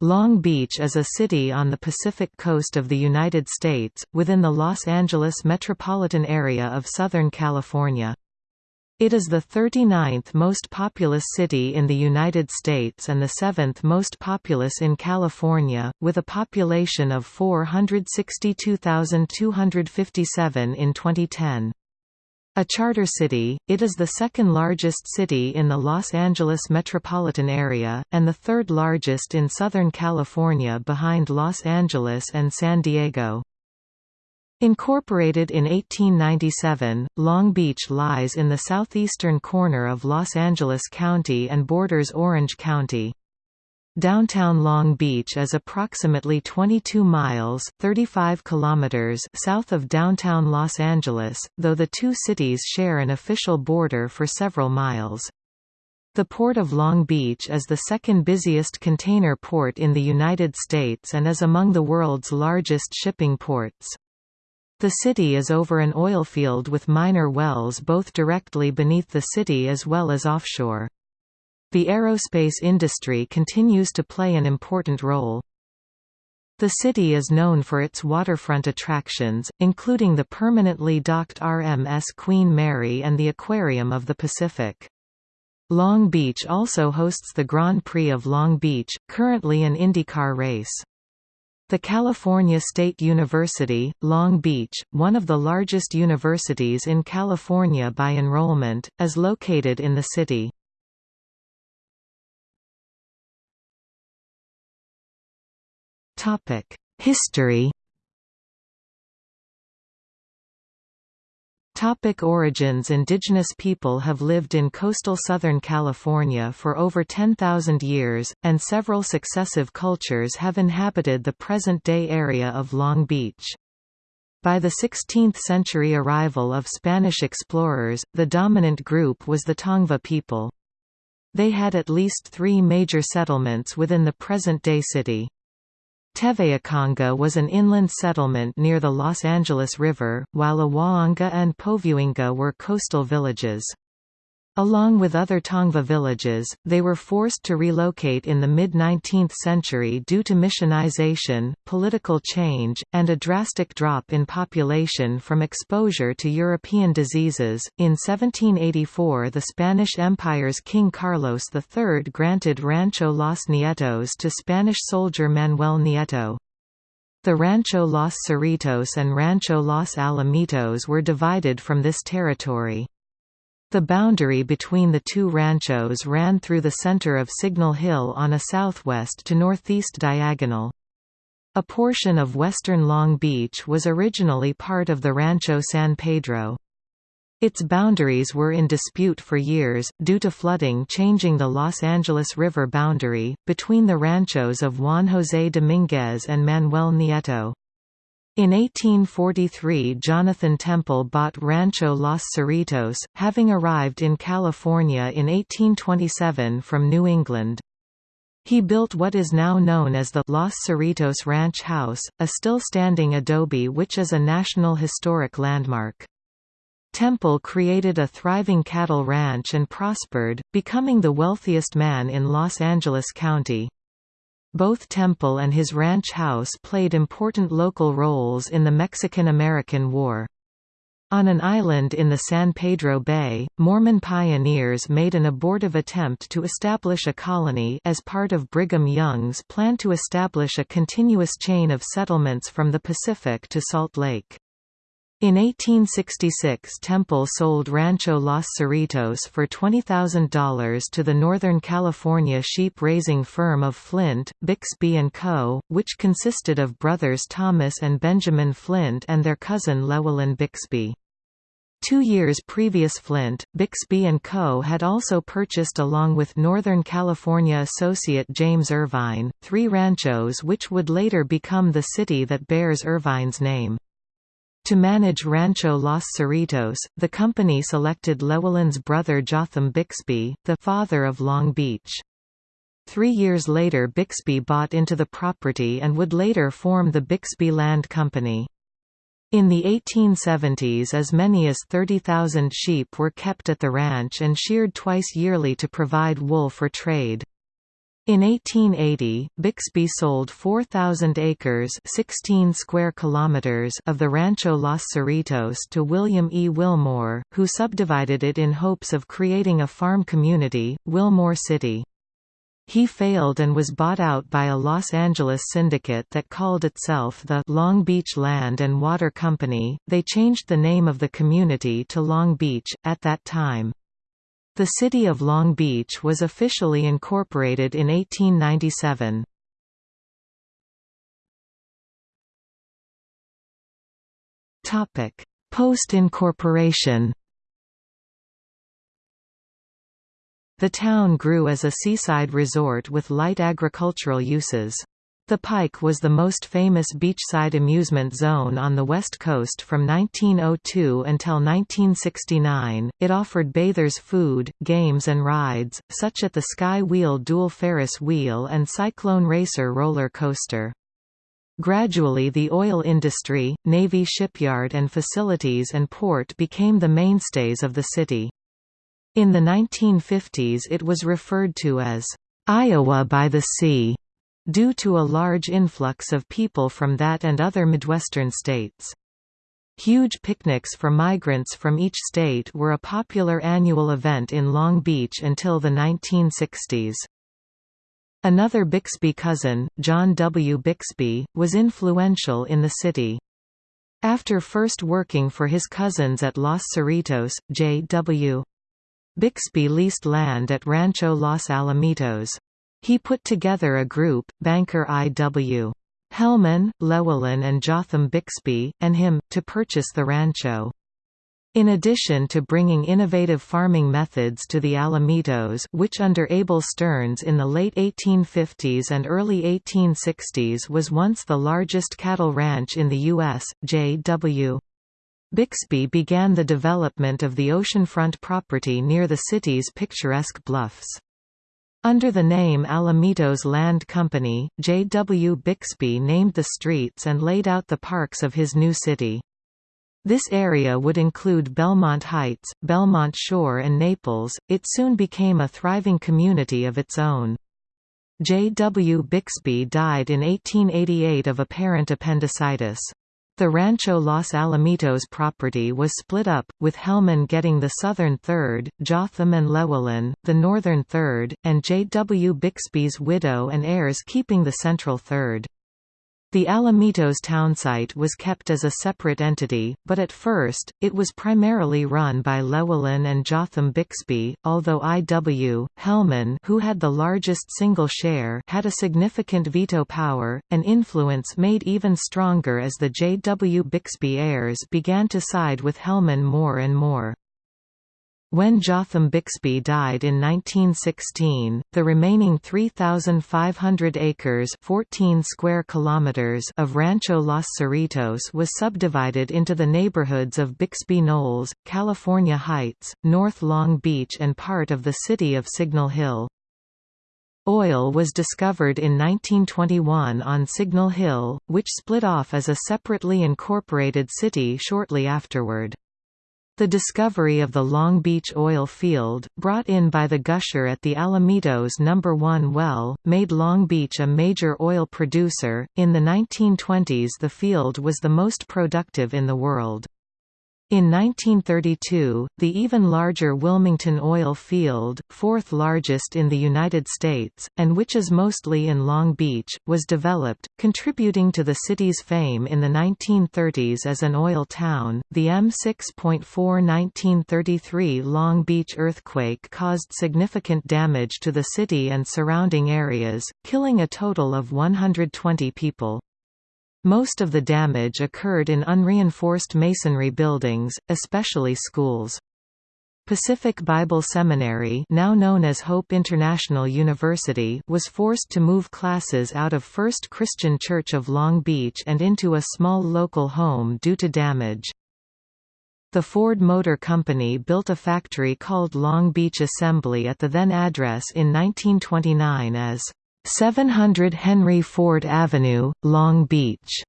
Long Beach is a city on the Pacific coast of the United States, within the Los Angeles metropolitan area of Southern California. It is the 39th most populous city in the United States and the 7th most populous in California, with a population of 462,257 in 2010. A charter city, it is the second largest city in the Los Angeles metropolitan area, and the third largest in Southern California behind Los Angeles and San Diego. Incorporated in 1897, Long Beach lies in the southeastern corner of Los Angeles County and borders Orange County. Downtown Long Beach is approximately 22 miles 35 kilometers south of downtown Los Angeles, though the two cities share an official border for several miles. The Port of Long Beach is the second busiest container port in the United States and is among the world's largest shipping ports. The city is over an oil field with minor wells both directly beneath the city as well as offshore. The aerospace industry continues to play an important role. The city is known for its waterfront attractions, including the permanently docked RMS Queen Mary and the Aquarium of the Pacific. Long Beach also hosts the Grand Prix of Long Beach, currently an IndyCar race. The California State University, Long Beach, one of the largest universities in California by enrollment, is located in the city. History Topic origins Indigenous people have lived in coastal Southern California for over 10,000 years, and several successive cultures have inhabited the present-day area of Long Beach. By the 16th-century arrival of Spanish explorers, the dominant group was the Tongva people. They had at least three major settlements within the present-day city. Teveaconga was an inland settlement near the Los Angeles River, while Awaanga and Povuinga were coastal villages. Along with other Tongva villages, they were forced to relocate in the mid-19th century due to missionization, political change, and a drastic drop in population from exposure to European diseases. In 1784 the Spanish Empire's King Carlos III granted Rancho Los Nietos to Spanish soldier Manuel Nieto. The Rancho Los Cerritos and Rancho Los Alamitos were divided from this territory. The boundary between the two ranchos ran through the center of Signal Hill on a southwest to northeast diagonal. A portion of western Long Beach was originally part of the Rancho San Pedro. Its boundaries were in dispute for years, due to flooding changing the Los Angeles River boundary, between the ranchos of Juan José Domínguez and Manuel Nieto. In 1843 Jonathan Temple bought Rancho Los Cerritos, having arrived in California in 1827 from New England. He built what is now known as the Los Cerritos Ranch House, a still-standing adobe which is a National Historic Landmark. Temple created a thriving cattle ranch and prospered, becoming the wealthiest man in Los Angeles County. Both Temple and his ranch house played important local roles in the Mexican–American War. On an island in the San Pedro Bay, Mormon pioneers made an abortive attempt to establish a colony as part of Brigham Young's plan to establish a continuous chain of settlements from the Pacific to Salt Lake. In 1866 Temple sold Rancho Los Cerritos for $20,000 to the Northern California sheep-raising firm of Flint, Bixby & Co., which consisted of brothers Thomas and Benjamin Flint and their cousin Llewellyn Bixby. Two years previous Flint, Bixby & Co. had also purchased along with Northern California associate James Irvine, three ranchos which would later become the city that bears Irvine's name. To manage Rancho Los Cerritos, the company selected Llewellyn's brother Jotham Bixby, the father of Long Beach. Three years later Bixby bought into the property and would later form the Bixby Land Company. In the 1870s as many as 30,000 sheep were kept at the ranch and sheared twice yearly to provide wool for trade. In 1880, Bixby sold 4,000 acres 16 square kilometers of the Rancho Los Cerritos to William E. Wilmore, who subdivided it in hopes of creating a farm community, Wilmore City. He failed and was bought out by a Los Angeles syndicate that called itself the Long Beach Land and Water Company. They changed the name of the community to Long Beach, at that time. The city of Long Beach was officially incorporated in 1897. Post-incorporation The town grew as a seaside resort with light agricultural uses. The Pike was the most famous beachside amusement zone on the West Coast from 1902 until 1969. It offered bathers food, games, and rides, such as the Sky Wheel dual Ferris wheel and Cyclone Racer roller coaster. Gradually the oil industry, Navy shipyard and facilities and port became the mainstays of the city. In the 1950s it was referred to as, "...Iowa by the Sea." Due to a large influx of people from that and other Midwestern states. Huge picnics for migrants from each state were a popular annual event in Long Beach until the 1960s. Another Bixby cousin, John W. Bixby, was influential in the city. After first working for his cousins at Los Cerritos, J.W. Bixby leased land at Rancho Los Alamitos. He put together a group, banker I.W. Hellman, Llewellyn and Jotham Bixby, and him, to purchase the rancho. In addition to bringing innovative farming methods to the Alamitos which under Abel Stearns in the late 1850s and early 1860s was once the largest cattle ranch in the U.S., J.W. Bixby began the development of the oceanfront property near the city's picturesque bluffs. Under the name Alamitos Land Company, J. W. Bixby named the streets and laid out the parks of his new city. This area would include Belmont Heights, Belmont Shore and Naples. It soon became a thriving community of its own. J. W. Bixby died in 1888 of apparent appendicitis. The Rancho Los Alamitos property was split up, with Hellman getting the southern third, Jotham and Llewellyn, the northern third, and J. W. Bixby's widow and heirs keeping the central third. The Alamitos townsite was kept as a separate entity, but at first, it was primarily run by Llewellyn and Jotham Bixby, although I.W. Hellman who had the largest single share had a significant veto power, an influence made even stronger as the J. W. Bixby heirs began to side with Hellman more and more. When Jotham Bixby died in 1916, the remaining 3,500 acres 14 square kilometers of Rancho Los Cerritos was subdivided into the neighborhoods of Bixby Knolls, California Heights, North Long Beach and part of the city of Signal Hill. Oil was discovered in 1921 on Signal Hill, which split off as a separately incorporated city shortly afterward. The discovery of the Long Beach oil field, brought in by the gusher at the Alamitos No. 1 well, made Long Beach a major oil producer. In the 1920s, the field was the most productive in the world. In 1932, the even larger Wilmington oil field, fourth largest in the United States, and which is mostly in Long Beach, was developed, contributing to the city's fame in the 1930s as an oil town. The M6.4 1933 Long Beach earthquake caused significant damage to the city and surrounding areas, killing a total of 120 people. Most of the damage occurred in unreinforced masonry buildings, especially schools. Pacific Bible Seminary now known as Hope International University was forced to move classes out of First Christian Church of Long Beach and into a small local home due to damage. The Ford Motor Company built a factory called Long Beach Assembly at the then address in 1929 as 700 Henry Ford Avenue, Long Beach,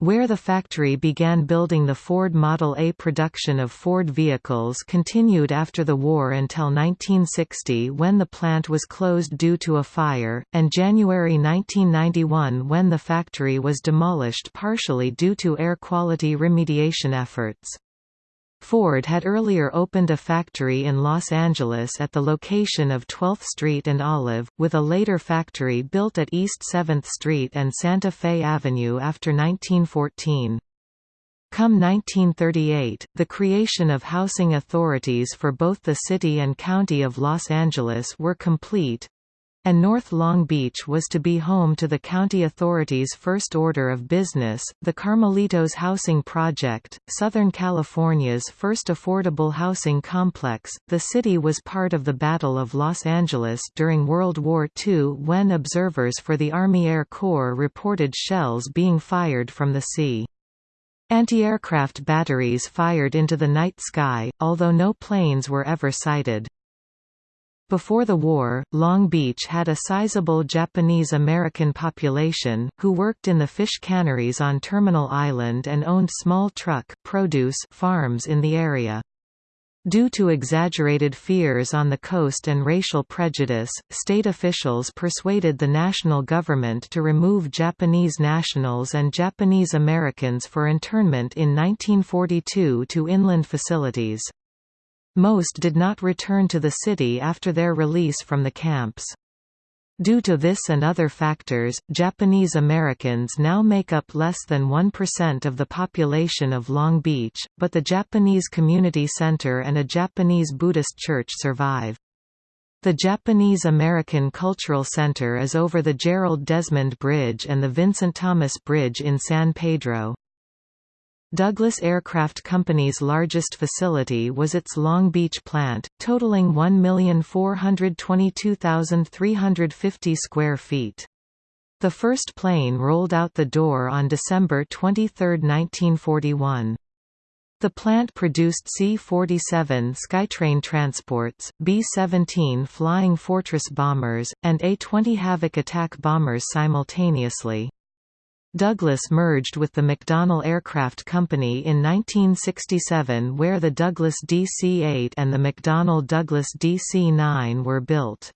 where the factory began building the Ford Model A production of Ford vehicles continued after the war until 1960 when the plant was closed due to a fire, and January 1991 when the factory was demolished partially due to air quality remediation efforts. Ford had earlier opened a factory in Los Angeles at the location of 12th Street and Olive, with a later factory built at East 7th Street and Santa Fe Avenue after 1914. Come 1938, the creation of housing authorities for both the city and county of Los Angeles were complete, and North Long Beach was to be home to the county authority's first order of business, the Carmelitos Housing Project, Southern California's first affordable housing complex. The city was part of the Battle of Los Angeles during World War II when observers for the Army Air Corps reported shells being fired from the sea. Anti-aircraft batteries fired into the night sky, although no planes were ever sighted. Before the war, Long Beach had a sizable Japanese-American population, who worked in the fish canneries on Terminal Island and owned small truck produce farms in the area. Due to exaggerated fears on the coast and racial prejudice, state officials persuaded the national government to remove Japanese nationals and Japanese Americans for internment in 1942 to inland facilities. Most did not return to the city after their release from the camps. Due to this and other factors, Japanese Americans now make up less than 1% of the population of Long Beach, but the Japanese Community Center and a Japanese Buddhist church survive. The Japanese American Cultural Center is over the Gerald Desmond Bridge and the Vincent Thomas Bridge in San Pedro. Douglas Aircraft Company's largest facility was its Long Beach plant, totaling 1,422,350 square feet. The first plane rolled out the door on December 23, 1941. The plant produced C-47 Skytrain transports, B-17 Flying Fortress bombers, and A-20 Havoc attack bombers simultaneously. Douglas merged with the McDonnell Aircraft Company in 1967 where the Douglas DC-8 and the McDonnell Douglas DC-9 were built.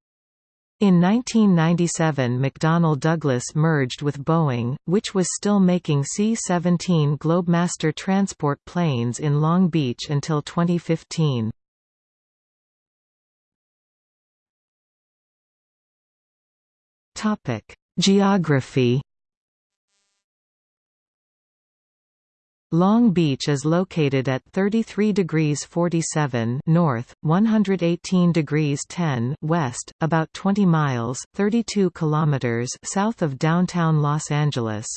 In 1997 McDonnell Douglas merged with Boeing, which was still making C-17 Globemaster transport planes in Long Beach until 2015. Geography Long Beach is located at 33 degrees 47 north, 118 degrees 10 west, about 20 miles 32 kilometers south of downtown Los Angeles.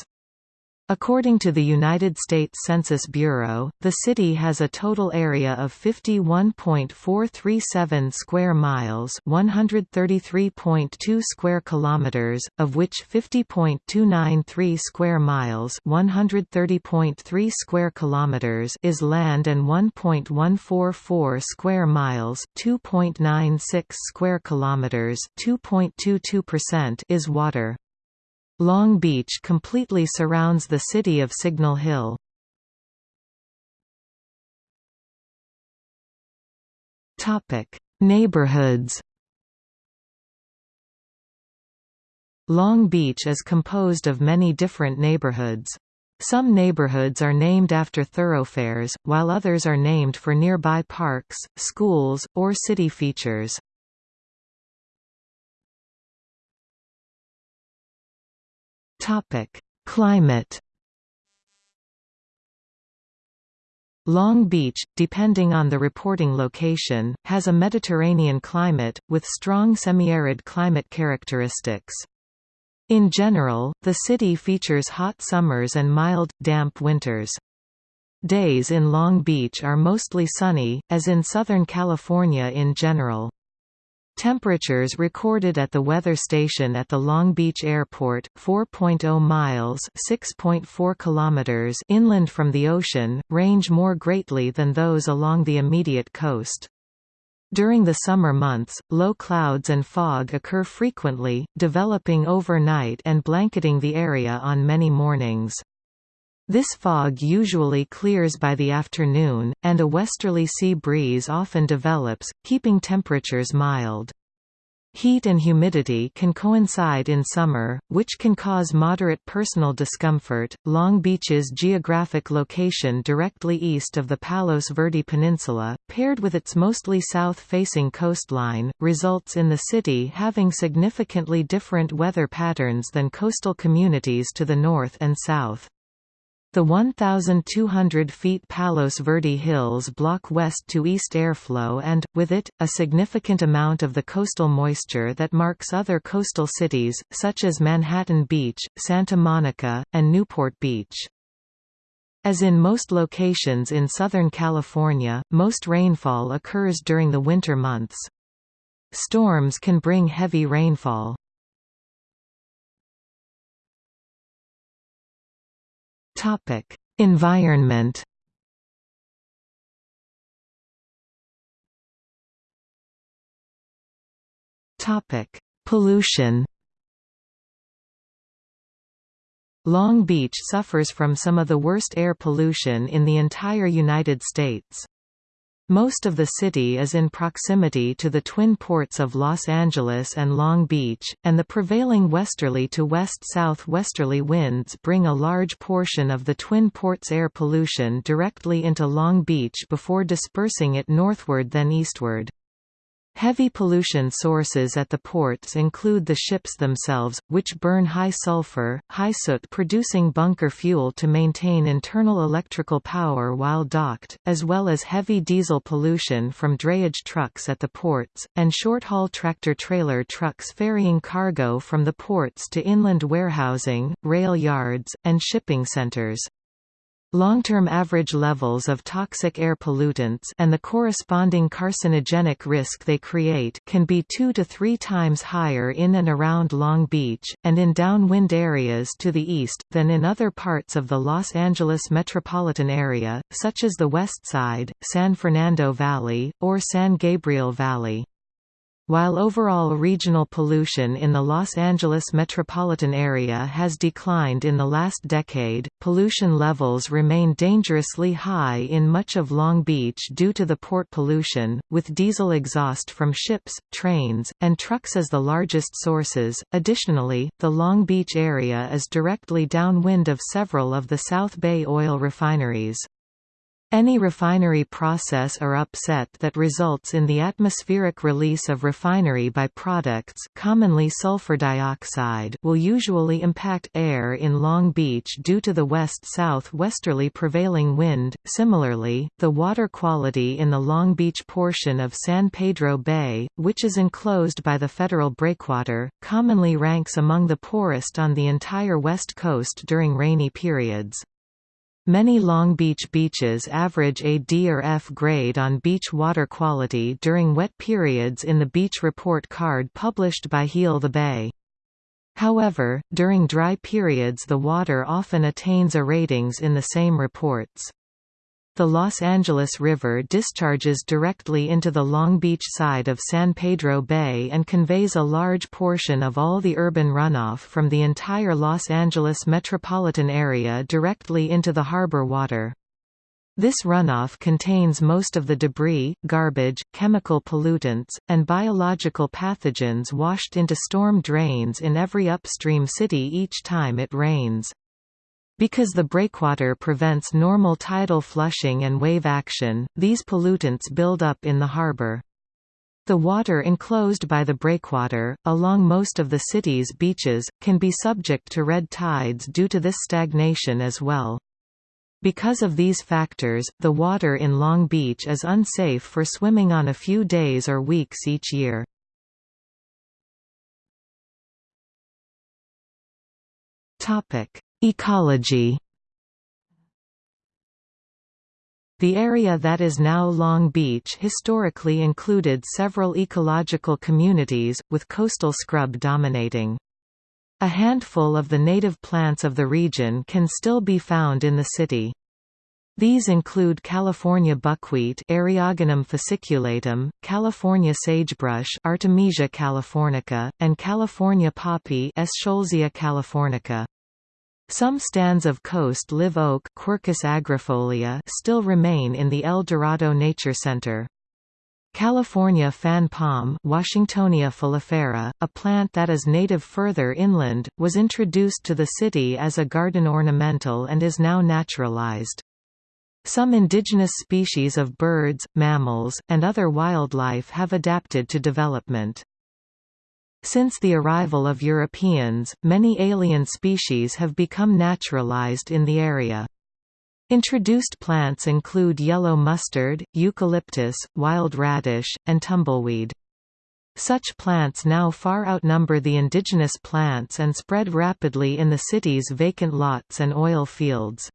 According to the United States Census Bureau, the city has a total area of 51.437 square miles, 133.2 square kilometers, of which 50.293 square miles, 130.3 square kilometers is land and 1.144 square miles, 2.96 square kilometers, 2.22% is water. Long Beach completely surrounds the city of Signal Hill. Topic: Neighborhoods Long Beach is composed of many different neighborhoods. Some neighborhoods are named after thoroughfares, while others are named for nearby parks, schools, or city features. Topic: Climate. Long Beach, depending on the reporting location, has a Mediterranean climate, with strong semi-arid climate characteristics. In general, the city features hot summers and mild, damp winters. Days in Long Beach are mostly sunny, as in Southern California in general. Temperatures recorded at the weather station at the Long Beach Airport, 4.0 miles (6.4 kilometers) inland from the ocean, range more greatly than those along the immediate coast. During the summer months, low clouds and fog occur frequently, developing overnight and blanketing the area on many mornings. This fog usually clears by the afternoon, and a westerly sea breeze often develops, keeping temperatures mild. Heat and humidity can coincide in summer, which can cause moderate personal discomfort. Long Beach's geographic location directly east of the Palos Verdes Peninsula, paired with its mostly south facing coastline, results in the city having significantly different weather patterns than coastal communities to the north and south. The 1,200 feet Palos Verdes Hills block west to east airflow and, with it, a significant amount of the coastal moisture that marks other coastal cities, such as Manhattan Beach, Santa Monica, and Newport Beach. As in most locations in Southern California, most rainfall occurs during the winter months. Storms can bring heavy rainfall. Topic: Environment. Topic: Pollution. Long Beach suffers from some of the worst air pollution in the entire United States. Most of the city is in proximity to the twin ports of Los Angeles and Long Beach, and the prevailing westerly to west-southwesterly winds bring a large portion of the twin ports' air pollution directly into Long Beach before dispersing it northward then eastward. Heavy pollution sources at the ports include the ships themselves, which burn high sulfur, high soot producing bunker fuel to maintain internal electrical power while docked, as well as heavy diesel pollution from drayage trucks at the ports, and short-haul tractor-trailer trucks ferrying cargo from the ports to inland warehousing, rail yards, and shipping centers. Long-term average levels of toxic air pollutants and the corresponding carcinogenic risk they create can be two to three times higher in and around Long Beach, and in downwind areas to the east, than in other parts of the Los Angeles metropolitan area, such as the West Side, San Fernando Valley, or San Gabriel Valley. While overall regional pollution in the Los Angeles metropolitan area has declined in the last decade, pollution levels remain dangerously high in much of Long Beach due to the port pollution, with diesel exhaust from ships, trains, and trucks as the largest sources. Additionally, the Long Beach area is directly downwind of several of the South Bay oil refineries. Any refinery process or upset that results in the atmospheric release of refinery byproducts commonly sulfur dioxide will usually impact air in Long Beach due to the west-south-westerly prevailing wind. Similarly, the water quality in the Long Beach portion of San Pedro Bay, which is enclosed by the federal breakwater, commonly ranks among the poorest on the entire west coast during rainy periods. Many Long Beach beaches average a D or F grade on beach water quality during wet periods in the beach report card published by Heal the Bay. However, during dry periods the water often attains A ratings in the same reports. The Los Angeles River discharges directly into the Long Beach side of San Pedro Bay and conveys a large portion of all the urban runoff from the entire Los Angeles metropolitan area directly into the harbor water. This runoff contains most of the debris, garbage, chemical pollutants, and biological pathogens washed into storm drains in every upstream city each time it rains. Because the breakwater prevents normal tidal flushing and wave action, these pollutants build up in the harbor. The water enclosed by the breakwater, along most of the city's beaches, can be subject to red tides due to this stagnation as well. Because of these factors, the water in Long Beach is unsafe for swimming on a few days or weeks each year. Ecology The area that is now Long Beach historically included several ecological communities, with coastal scrub dominating. A handful of the native plants of the region can still be found in the city. These include California buckwheat Eriogonum fasciculatum, California sagebrush Artemisia californica, and California poppy Eschscholzia californica. Some stands of coast live oak Quercus agrifolia still remain in the El Dorado Nature Center. California fan palm Washingtonia filifera, a plant that is native further inland, was introduced to the city as a garden ornamental and is now naturalized. Some indigenous species of birds, mammals, and other wildlife have adapted to development. Since the arrival of Europeans, many alien species have become naturalized in the area. Introduced plants include yellow mustard, eucalyptus, wild radish, and tumbleweed. Such plants now far outnumber the indigenous plants and spread rapidly in the city's vacant lots and oil fields.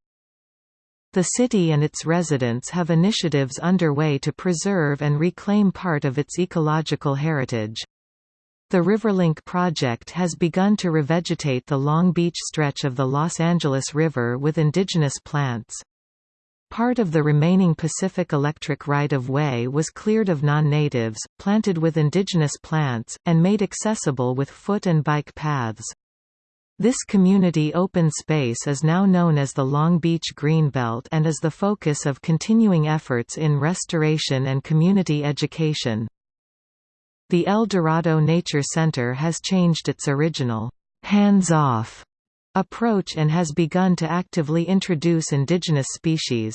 The city and its residents have initiatives underway to preserve and reclaim part of its ecological heritage. The Riverlink project has begun to revegetate the Long Beach stretch of the Los Angeles River with indigenous plants. Part of the remaining Pacific Electric right-of-way was cleared of non-natives, planted with indigenous plants, and made accessible with foot and bike paths. This community open space is now known as the Long Beach Greenbelt and is the focus of continuing efforts in restoration and community education. The El Dorado Nature Center has changed its original, hands-off approach and has begun to actively introduce indigenous species.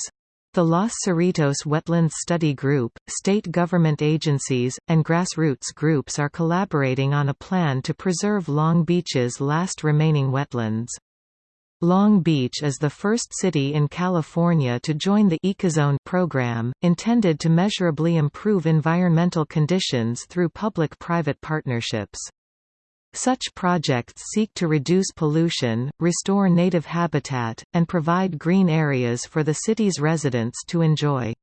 The Los Cerritos Wetlands Study Group, state government agencies, and grassroots groups are collaborating on a plan to preserve Long Beach's last remaining wetlands. Long Beach is the first city in California to join the Ecozone program, intended to measurably improve environmental conditions through public-private partnerships. Such projects seek to reduce pollution, restore native habitat, and provide green areas for the city's residents to enjoy.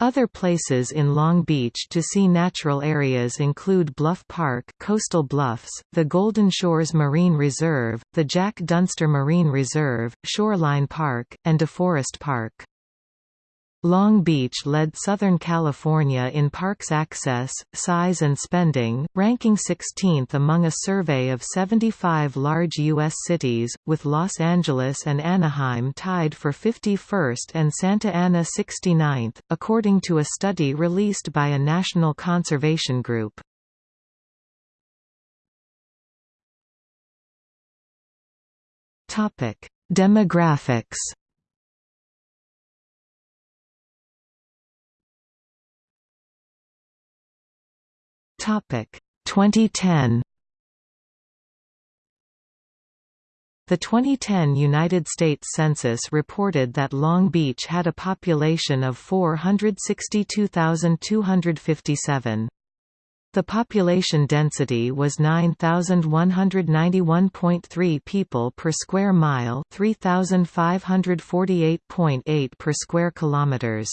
Other places in Long Beach to see natural areas include Bluff Park Coastal Bluffs, the Golden Shores Marine Reserve, the Jack Dunster Marine Reserve, Shoreline Park, and DeForest Park. Long Beach led Southern California in parks access, size and spending, ranking 16th among a survey of 75 large U.S. cities, with Los Angeles and Anaheim tied for 51st and Santa Ana 69th, according to a study released by a national conservation group. Demographics Topic 2010 The 2010 United States Census reported that Long Beach had a population of 462,257. The population density was 9191.3 people per square mile, 3548.8 per square kilometers.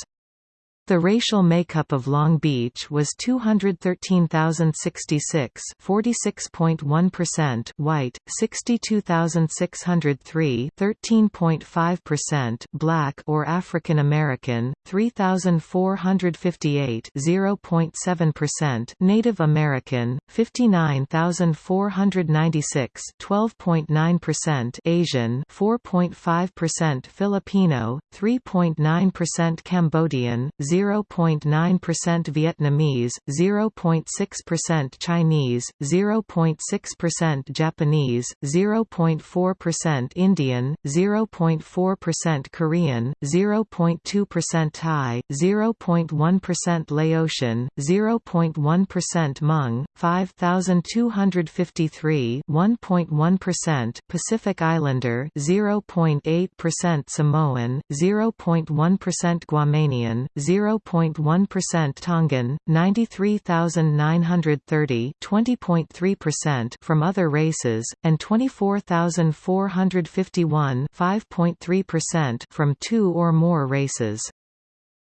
The racial makeup of Long Beach was 213,066 46.1% white, 62,603 13.5% black or African American, 3,458 0.7% Native American, 59,496 12.9% Asian 4.5% Filipino, 3.9% Cambodian, 0.9% Vietnamese, 0.6% Chinese, 0.6% Japanese, 0.4% Indian, 0.4% Korean, 0.2% Thai, 0.1% Laotian, 0.1% Hmong, 5253 1.1% Pacific Islander, 0.8% Samoan, 0.1% Guamanian, 0 0.1% Tongan, 93,930 20.3% from other races, and 24,451 5.3% from two or more races.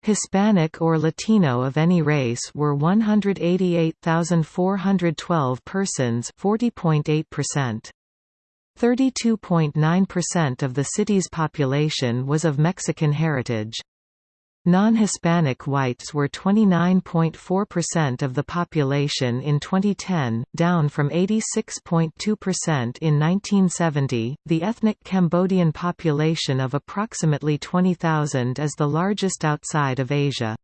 Hispanic or Latino of any race were 188,412 persons 40.8%. 32.9% of the city's population was of Mexican heritage. Non-Hispanic whites were 29.4% of the population in 2010, down from 86.2% in 1970. The ethnic Cambodian population of approximately 20,000 is the largest outside of Asia.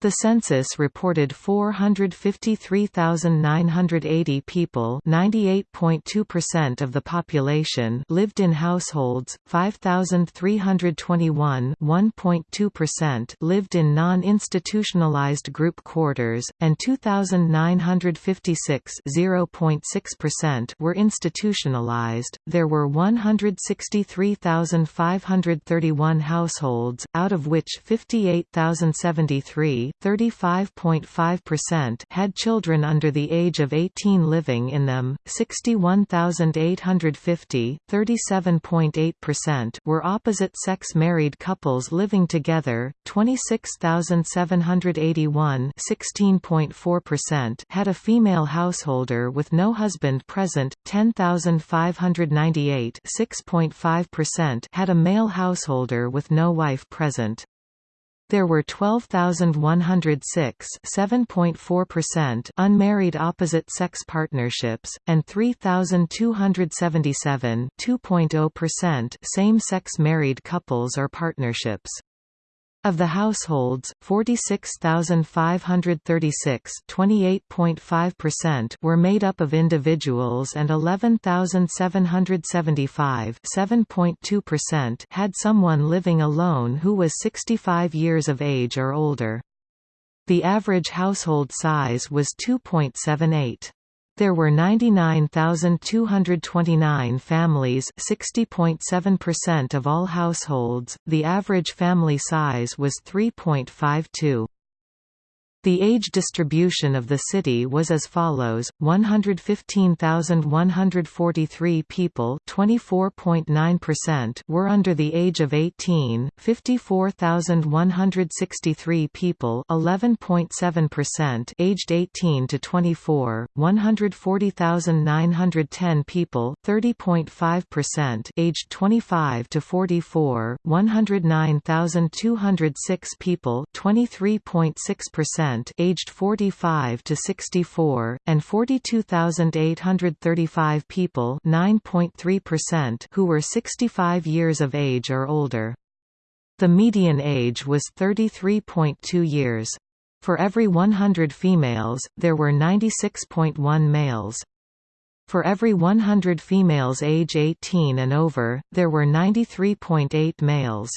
The census reported 453,980 people 98.2% of the population lived in households, 5,321 1.2% lived in non-institutionalized group quarters, and 2,956 0.6% were institutionalized. There were 163,531 households, out of which 58,073 35.5% had children under the age of 18 living in them, 61,850 37.8% were opposite-sex married couples living together, 26,781 16.4% had a female householder with no husband present, 10,598 6.5% had a male householder with no wife present. There were 12,106 7.4% unmarried opposite-sex partnerships, and 3,277 2.0% same-sex married couples or partnerships. Of the households, 46,536 were made up of individuals and 11,775 had someone living alone who was 65 years of age or older. The average household size was 2.78. There were 99,229 families 60.7% of all households, the average family size was 3.52. The age distribution of the city was as follows: 115,143 people, 24.9% were under the age of 18, 54,163 people, 11.7% aged 18 to 24, 140,910 people, 30.5% aged 25 to 44, 109,206 people, 23.6% aged 45 to 64, and 42,835 people 9.3% who were 65 years of age or older. The median age was 33.2 years. For every 100 females, there were 96.1 males. For every 100 females age 18 and over, there were 93.8 males.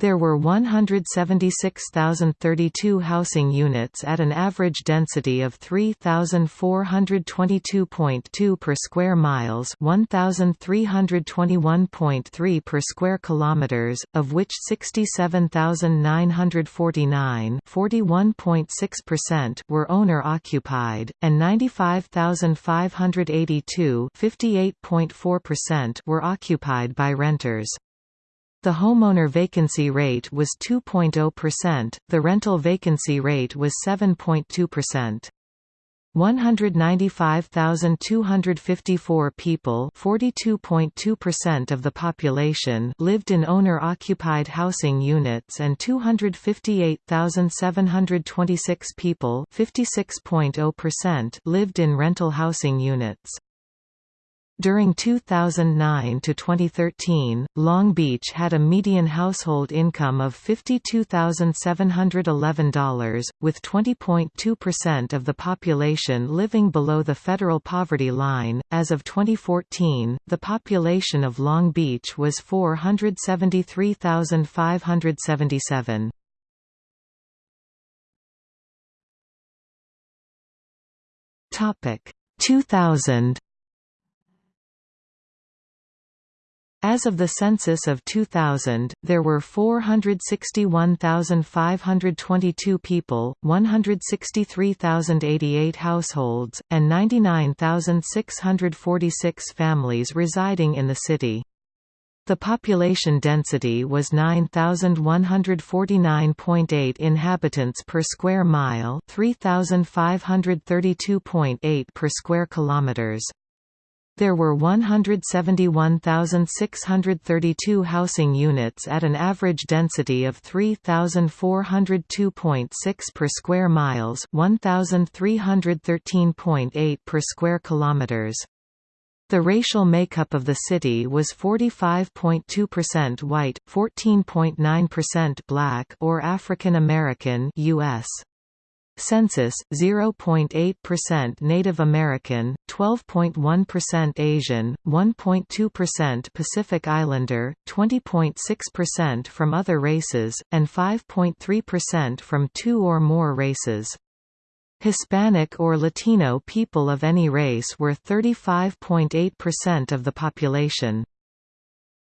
There were 176,032 housing units at an average density of 3,422.2 per square miles 1,321.3 per square kilometers, of which 67,949 41.6% were owner-occupied, and 95,582 58.4% were occupied by renters. The homeowner vacancy rate was 2.0%, the rental vacancy rate was 7.2%. 195,254 people (42.2% of the population) lived in owner-occupied housing units and 258,726 people (56.0%) lived in rental housing units. During 2009 to 2013, Long Beach had a median household income of $52,711, with 20.2% of the population living below the federal poverty line. As of 2014, the population of Long Beach was 473,577. Topic 2000 As of the census of 2000, there were 461,522 people, 163,088 households, and 99,646 families residing in the city. The population density was 9149.8 inhabitants per square mile, 3532.8 per square kilometers. There were 171,632 housing units at an average density of 3,402.6 per square miles, 1,313.8 per square kilometers. The racial makeup of the city was 45.2% white, 14.9% black or African American US. Census 0.8% Native American, 12.1% Asian, 1.2% Pacific Islander, 20.6% from other races, and 5.3% from two or more races. Hispanic or Latino people of any race were 35.8% of the population.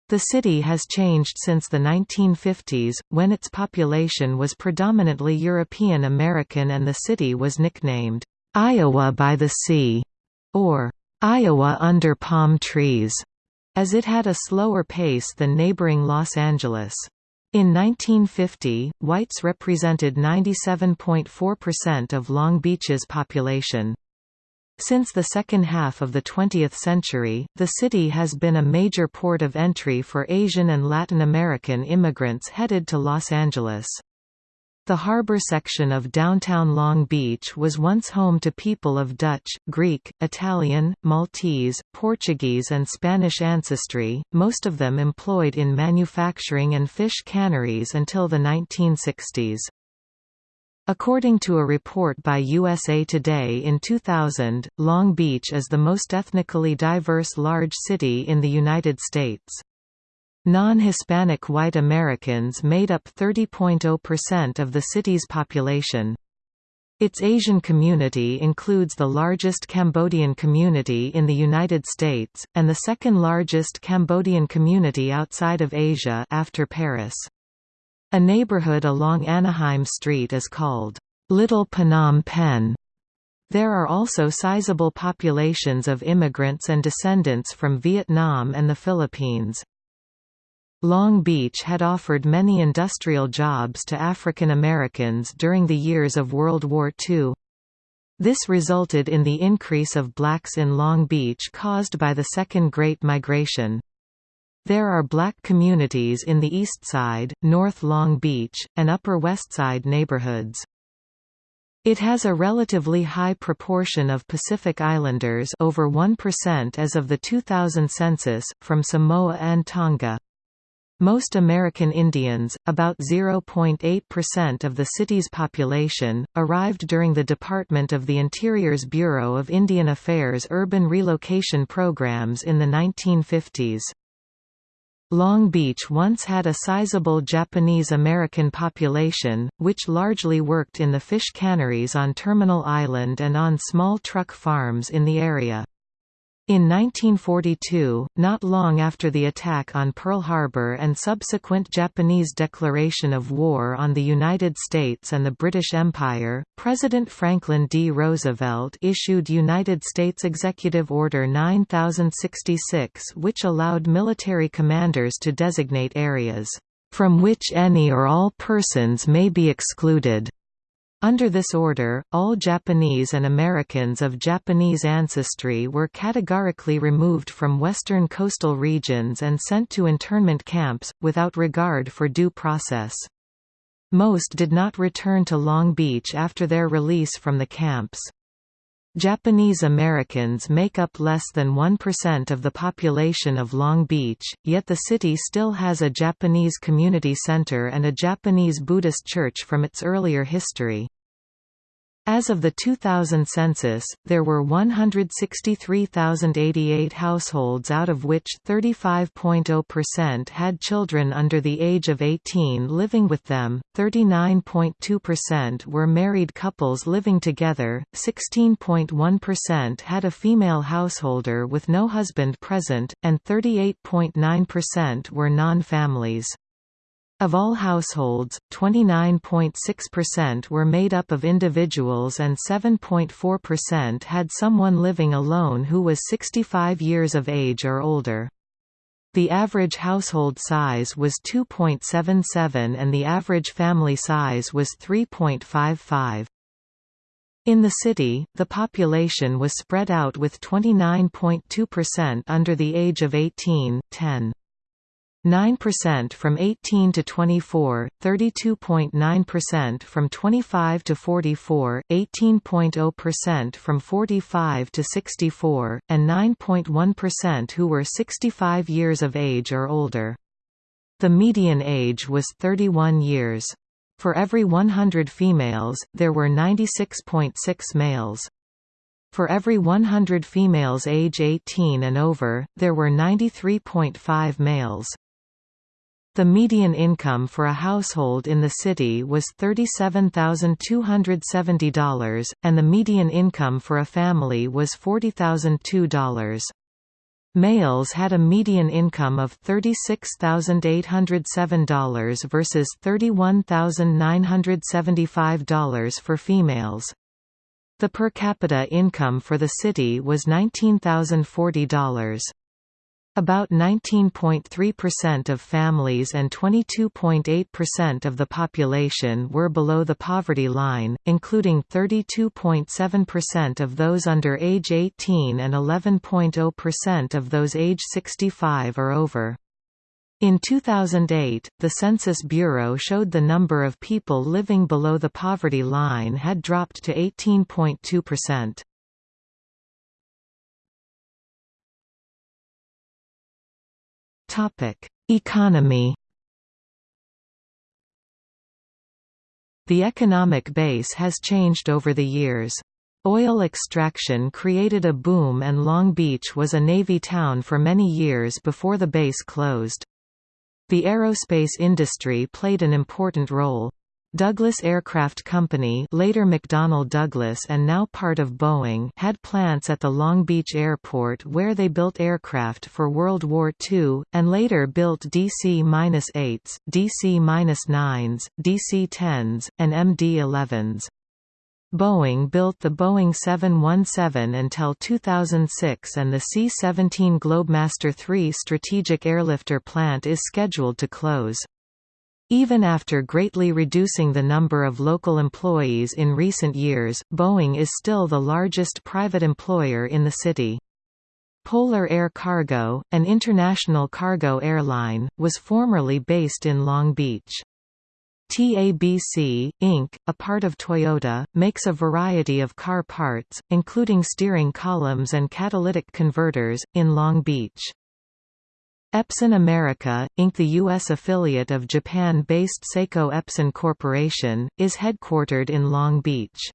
The city has changed since the 1950s, when its population was predominantly European American and the city was nicknamed, "'Iowa by the Sea' or "'Iowa under palm trees' as it had a slower pace than neighboring Los Angeles. In 1950, whites represented 97.4% of Long Beach's population. Since the second half of the 20th century, the city has been a major port of entry for Asian and Latin American immigrants headed to Los Angeles. The harbor section of downtown Long Beach was once home to people of Dutch, Greek, Italian, Maltese, Portuguese and Spanish ancestry, most of them employed in manufacturing and fish canneries until the 1960s. According to a report by USA Today in 2000, Long Beach is the most ethnically diverse large city in the United States. Non-Hispanic white Americans made up 30.0% of the city's population. Its Asian community includes the largest Cambodian community in the United States, and the second largest Cambodian community outside of Asia after Paris. A neighborhood along Anaheim Street is called, Little Phnom Penh. There are also sizable populations of immigrants and descendants from Vietnam and the Philippines. Long Beach had offered many industrial jobs to African Americans during the years of World War II. This resulted in the increase of blacks in Long Beach caused by the Second Great Migration. There are black communities in the East Side, North Long Beach, and Upper West Side neighborhoods. It has a relatively high proportion of Pacific Islanders over 1% as of the 2000 census, from Samoa and Tonga. Most American Indians, about 0.8% of the city's population, arrived during the Department of the Interior's Bureau of Indian Affairs urban relocation programs in the 1950s. Long Beach once had a sizable Japanese-American population, which largely worked in the fish canneries on Terminal Island and on small truck farms in the area. In 1942, not long after the attack on Pearl Harbor and subsequent Japanese declaration of war on the United States and the British Empire, President Franklin D. Roosevelt issued United States Executive Order 9066 which allowed military commanders to designate areas, "...from which any or all persons may be excluded." Under this order, all Japanese and Americans of Japanese ancestry were categorically removed from western coastal regions and sent to internment camps, without regard for due process. Most did not return to Long Beach after their release from the camps. Japanese Americans make up less than 1% of the population of Long Beach, yet the city still has a Japanese community center and a Japanese Buddhist church from its earlier history. As of the 2000 census, there were 163,088 households out of which 35.0% had children under the age of 18 living with them, 39.2% were married couples living together, 16.1% had a female householder with no husband present, and 38.9% were non-families. Of all households, 29.6% were made up of individuals and 7.4% had someone living alone who was 65 years of age or older. The average household size was 2.77 and the average family size was 3.55. In the city, the population was spread out with 29.2% under the age of 18, 10. 9% from 18 to 24, 32.9% from 25 to 44, 18.0% from 45 to 64, and 9.1% who were 65 years of age or older. The median age was 31 years. For every 100 females, there were 96.6 males. For every 100 females age 18 and over, there were 93.5 males. The median income for a household in the city was $37,270, and the median income for a family was $40,002. Males had a median income of $36,807 versus $31,975 for females. The per capita income for the city was $19,040. About 19.3% of families and 22.8% of the population were below the poverty line, including 32.7% of those under age 18 and 11.0% of those age 65 or over. In 2008, the Census Bureau showed the number of people living below the poverty line had dropped to 18.2%. Topic: Economy. The economic base has changed over the years. Oil extraction created a boom and Long Beach was a Navy town for many years before the base closed. The aerospace industry played an important role. Douglas Aircraft Company later McDonnell Douglas and now part of Boeing had plants at the Long Beach Airport where they built aircraft for World War II, and later built DC-8s, DC-9s, DC-10s, and MD-11s. Boeing built the Boeing 717 until 2006 and the C-17 Globemaster III strategic airlifter plant is scheduled to close. Even after greatly reducing the number of local employees in recent years, Boeing is still the largest private employer in the city. Polar Air Cargo, an international cargo airline, was formerly based in Long Beach. TABC, Inc., a part of Toyota, makes a variety of car parts, including steering columns and catalytic converters, in Long Beach. Epson America, Inc. The U.S. affiliate of Japan-based Seiko Epson Corporation, is headquartered in Long Beach.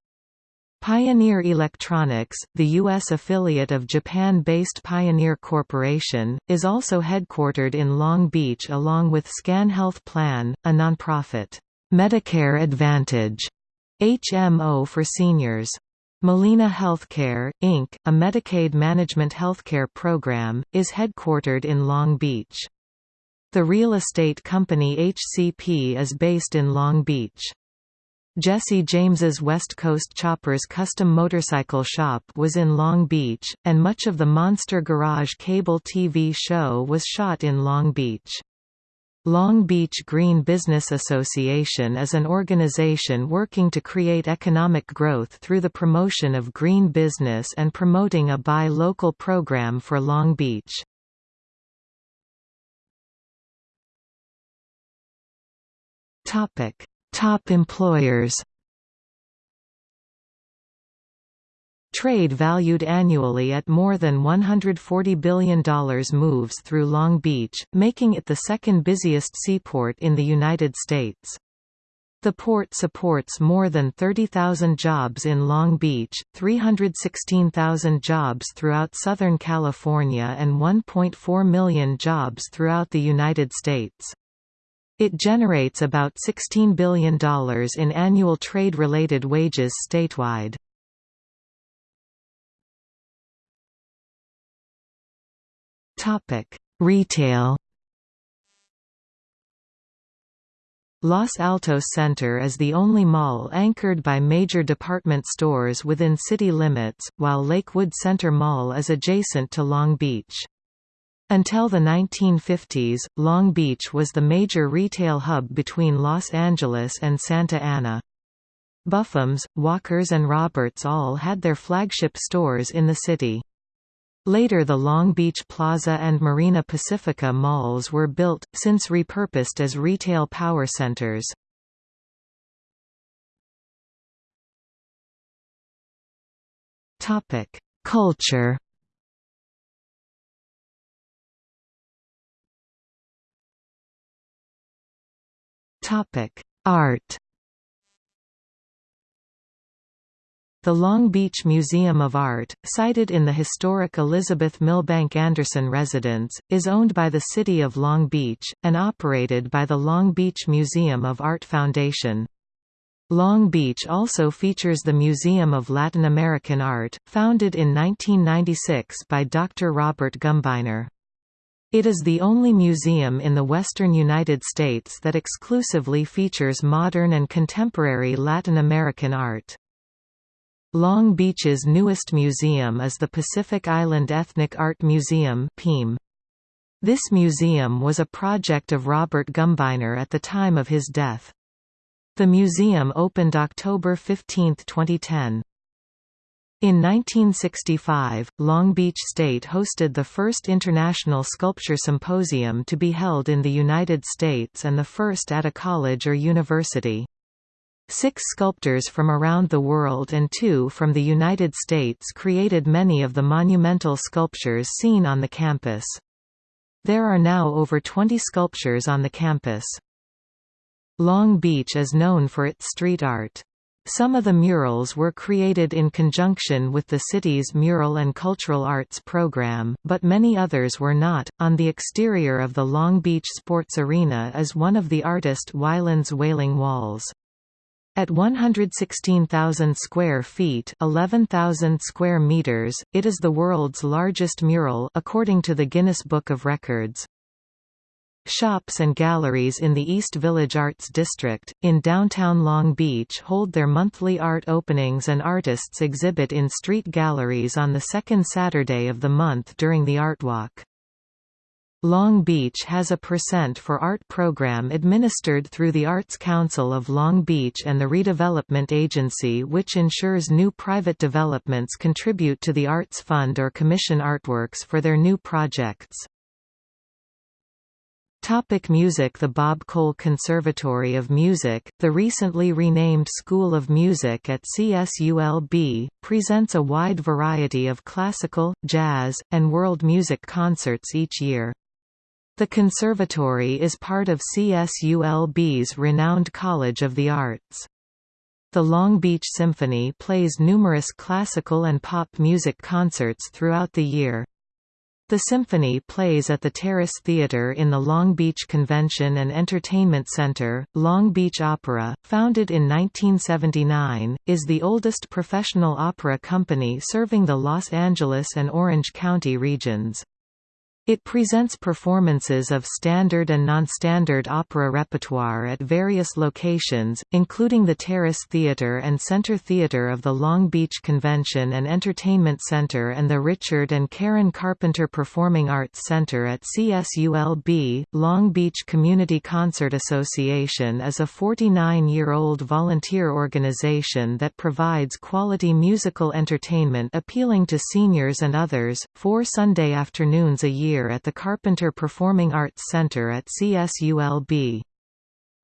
Pioneer Electronics, the U.S. affiliate of Japan-based Pioneer Corporation, is also headquartered in Long Beach along with Scan Health Plan, a nonprofit, Medicare Advantage HMO for seniors. Molina Healthcare, Inc., a Medicaid management healthcare program, is headquartered in Long Beach. The real estate company HCP is based in Long Beach. Jesse James's West Coast Choppers custom motorcycle shop was in Long Beach, and much of the Monster Garage cable TV show was shot in Long Beach. Long Beach Green Business Association is an organization working to create economic growth through the promotion of green business and promoting a buy local program for Long Beach. Top employers Trade valued annually at more than $140 billion moves through Long Beach, making it the second busiest seaport in the United States. The port supports more than 30,000 jobs in Long Beach, 316,000 jobs throughout Southern California and 1.4 million jobs throughout the United States. It generates about $16 billion in annual trade-related wages statewide. Topic: Retail. Los Altos Center is the only mall anchored by major department stores within city limits, while Lakewood Center Mall is adjacent to Long Beach. Until the 1950s, Long Beach was the major retail hub between Los Angeles and Santa Ana. Buffums, Walkers and Roberts all had their flagship stores in the city. Later the Long Beach Plaza and Marina Pacifica malls were built, since repurposed as retail power centers. Culture Art The Long Beach Museum of Art, sited in the historic Elizabeth Milbank Anderson residence, is owned by the City of Long Beach, and operated by the Long Beach Museum of Art Foundation. Long Beach also features the Museum of Latin American Art, founded in 1996 by Dr. Robert Gumbiner. It is the only museum in the western United States that exclusively features modern and contemporary Latin American art. Long Beach's newest museum is the Pacific Island Ethnic Art Museum This museum was a project of Robert Gumbiner at the time of his death. The museum opened October 15, 2010. In 1965, Long Beach State hosted the first International Sculpture Symposium to be held in the United States and the first at a college or university. Six sculptors from around the world and two from the United States created many of the monumental sculptures seen on the campus. There are now over 20 sculptures on the campus. Long Beach is known for its street art. Some of the murals were created in conjunction with the city's Mural and Cultural Arts program, but many others were not. On the exterior of the Long Beach Sports Arena is one of the artist Wyland's Whaling Walls. At 116,000 square feet, 11,000 square meters, it is the world's largest mural according to the Guinness Book of Records. Shops and galleries in the East Village Arts District, in downtown Long Beach hold their monthly art openings and artists exhibit in street galleries on the second Saturday of the month during the Art Walk. Long Beach has a Percent for Art program administered through the Arts Council of Long Beach and the Redevelopment Agency which ensures new private developments contribute to the Arts Fund or commission artworks for their new projects. Topic music The Bob Cole Conservatory of Music, the recently renamed School of Music at CSULB, presents a wide variety of classical, jazz, and world music concerts each year. The conservatory is part of CSULB's renowned College of the Arts. The Long Beach Symphony plays numerous classical and pop music concerts throughout the year. The symphony plays at the Terrace Theatre in the Long Beach Convention and Entertainment Center. Long Beach Opera, founded in 1979, is the oldest professional opera company serving the Los Angeles and Orange County regions. It presents performances of standard and non-standard opera repertoire at various locations, including the Terrace Theatre and Center Theatre of the Long Beach Convention and Entertainment Center and the Richard and Karen Carpenter Performing Arts Center at CSULB. Long Beach Community Concert Association is a 49-year-old volunteer organization that provides quality musical entertainment appealing to seniors and others, four Sunday afternoons a year year at the Carpenter Performing Arts Center at CSULB.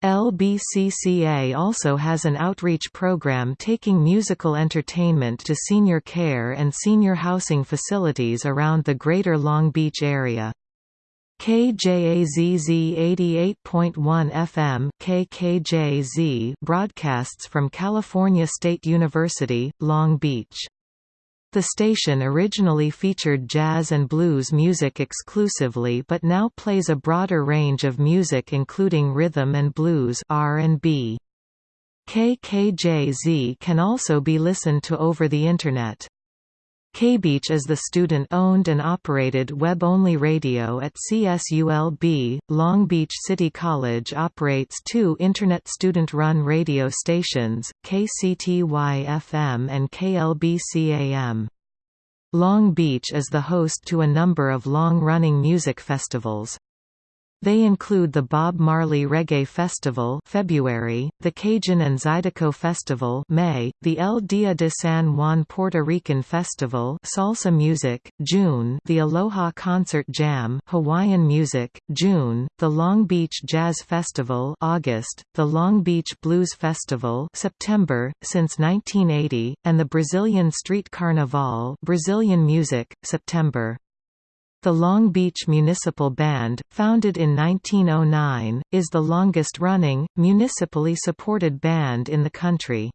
LBCCA also has an outreach program taking musical entertainment to senior care and senior housing facilities around the Greater Long Beach area. KJAZZ 88.1 FM KKJZ broadcasts from California State University, Long Beach. The station originally featured jazz and blues music exclusively but now plays a broader range of music including rhythm and blues R&B. KKJZ can also be listened to over the Internet. KBeach is the student-owned and operated web-only radio at CSULB. Long Beach City College operates two Internet student-run radio stations, KCTY-FM and KLBC-AM. Long Beach is the host to a number of long-running music festivals. They include the Bob Marley Reggae Festival February, the Cajun and Zydeco Festival May, the El Dia de San Juan Puerto Rican Festival Salsa Music, June, the Aloha Concert Jam Hawaiian Music, June, the Long Beach Jazz Festival August, the Long Beach Blues Festival September, since 1980, and the Brazilian Street Carnival Brazilian Music, September. The Long Beach Municipal Band, founded in 1909, is the longest-running, municipally supported band in the country.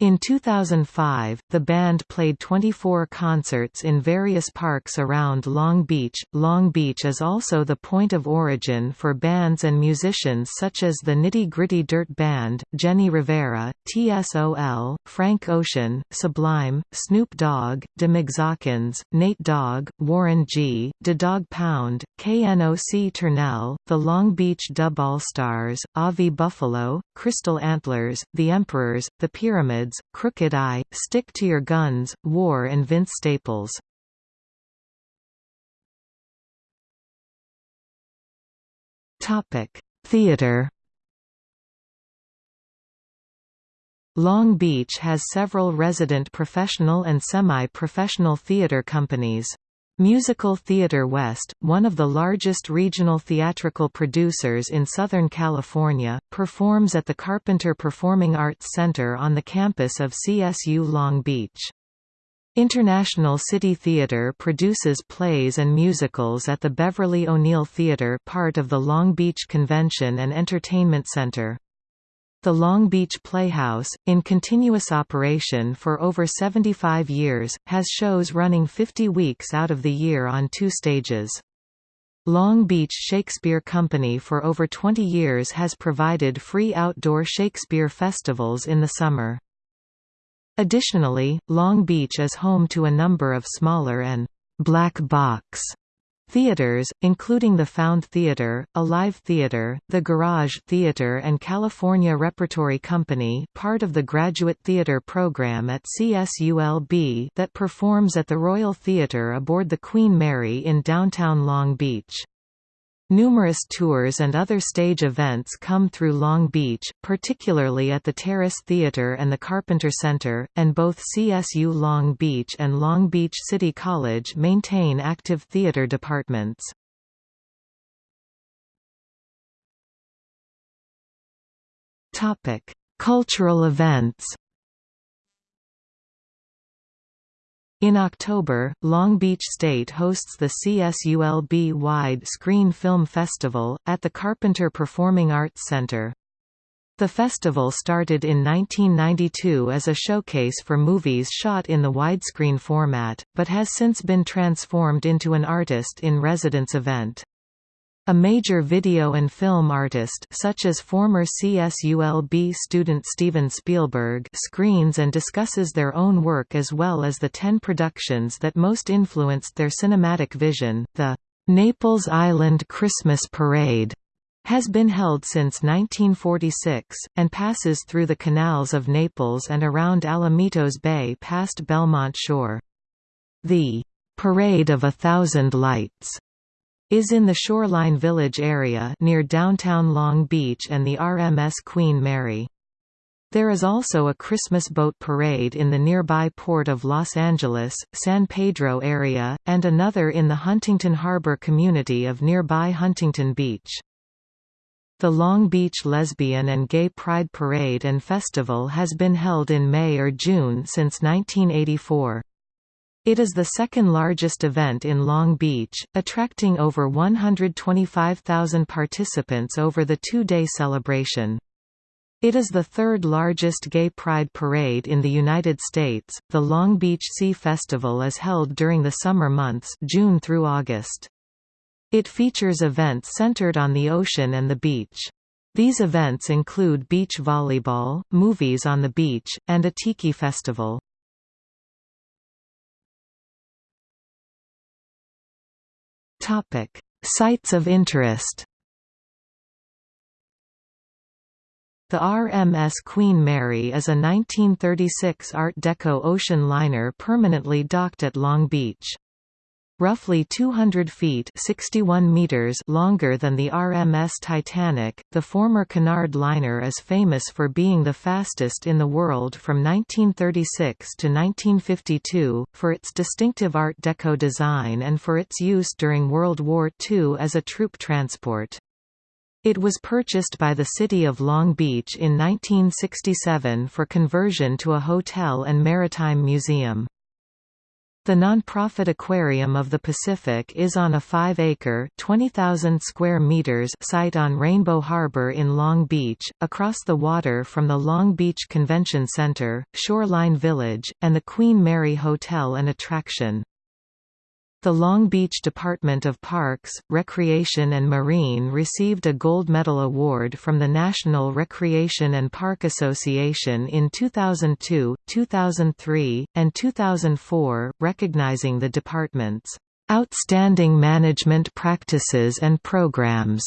In 2005, the band played 24 concerts in various parks around Long Beach. Long Beach is also the point of origin for bands and musicians such as the Nitty Gritty Dirt Band, Jenni Rivera, TSOL, Frank Ocean, Sublime, Snoop Dogg, Tha Mexakinz, Nate Dogg, Warren G., Tha Dogg Pound, Knoc-turn'al, the Long Beach Dub All-Stars, Avi Buffalo, Crystal Antlers, The Emperors, The Pyramids, Crooked I, Stick to Your Guns, War and Vince Staples. Theater Long Beach has several resident professional and semi-professional theater companies. Musical Theater West, one of the largest regional theatrical producers in Southern California, performs at the Carpenter Performing Arts Center on the campus of CSU Long Beach. International City Theater produces plays and musicals at the Beverly O'Neill Theater part of the Long Beach Convention and Entertainment Center. The Long Beach Playhouse, in continuous operation for over 75 years, has shows running 50 weeks out of the year on two stages. Long Beach Shakespeare Company for over 20 years has provided free outdoor Shakespeare festivals in the summer. Additionally, Long Beach is home to a number of smaller and «black box» Theaters, including the Found Theater, Alive Theater, the Garage Theater and California Repertory Company part of the Graduate Theater program at CSULB that performs at the Royal Theater aboard the Queen Mary in downtown Long Beach. Numerous tours and other stage events come through Long Beach, particularly at the Terrace Theater and the Carpenter Center, and both CSU Long Beach and Long Beach City College maintain active theater departments. Cultural events In October, Long Beach State hosts the CSULB Wide Screen Film Festival, at the Carpenter Performing Arts Center. The festival started in 1992 as a showcase for movies shot in the widescreen format, but has since been transformed into an artist-in-residence event. A major video and film artist such as former CSULB student Steven Spielberg screens and discusses their own work as well as the ten productions that most influenced their cinematic vision. The Naples Island Christmas Parade has been held since 1946, and passes through the canals of Naples and around Alamitos Bay past Belmont Shore. The Parade of a Thousand Lights is in the Shoreline Village area near downtown Long Beach and the RMS Queen Mary. There is also a Christmas boat parade in the nearby port of Los Angeles, San Pedro area, and another in the Huntington Harbor community of nearby Huntington Beach. The Long Beach Lesbian and Gay Pride Parade and Festival has been held in May or June since 1984. It is the second largest event in Long Beach, attracting over 125,000 participants over the two-day celebration. It is the third largest gay pride parade in the United States. The Long Beach Sea Festival is held during the summer months, June through August. It features events centered on the ocean and the beach. These events include beach volleyball, movies on the beach, and a tiki festival. Topic: Sites of interest. The RMS Queen Mary is a 1936 Art Deco ocean liner permanently docked at Long Beach. Roughly 200 feet 61 meters longer than the RMS Titanic, the former Cunard liner is famous for being the fastest in the world from 1936 to 1952, for its distinctive Art Deco design and for its use during World War II as a troop transport. It was purchased by the City of Long Beach in 1967 for conversion to a hotel and maritime museum. The nonprofit Aquarium of the Pacific is on a 5-acre (20,000 square meters) site on Rainbow Harbor in Long Beach, across the water from the Long Beach Convention Center, Shoreline Village, and the Queen Mary Hotel and Attraction. The Long Beach Department of Parks, Recreation and Marine received a Gold Medal Award from the National Recreation and Park Association in 2002, 2003, and 2004, recognizing the department's outstanding management practices and programs.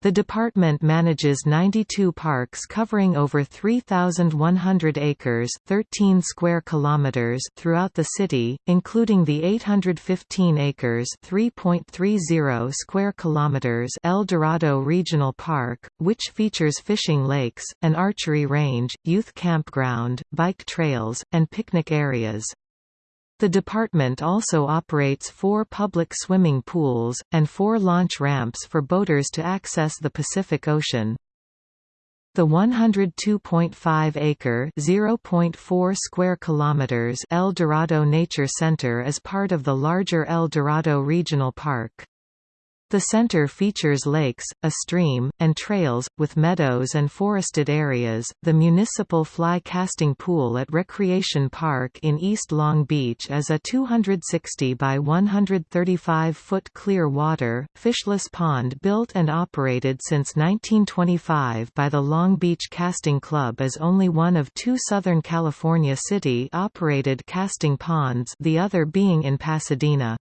The department manages 92 parks covering over 3,100 acres 13 square kilometers throughout the city, including the 815 acres 3.30 square kilometers El Dorado Regional Park, which features fishing lakes, an archery range, youth campground, bike trails, and picnic areas. The department also operates four public swimming pools, and four launch ramps for boaters to access the Pacific Ocean. The 102.5-acre (0.4 square kilometers) El Dorado Nature Center is part of the larger El Dorado Regional Park. The center features lakes, a stream, and trails, with meadows and forested areas. The municipal fly casting pool at Recreation Park in East Long Beach is a 260 by 135 foot clear water, fishless pond built and operated since 1925 by the Long Beach Casting Club as only one of two Southern California city operated casting ponds, the other being in Pasadena.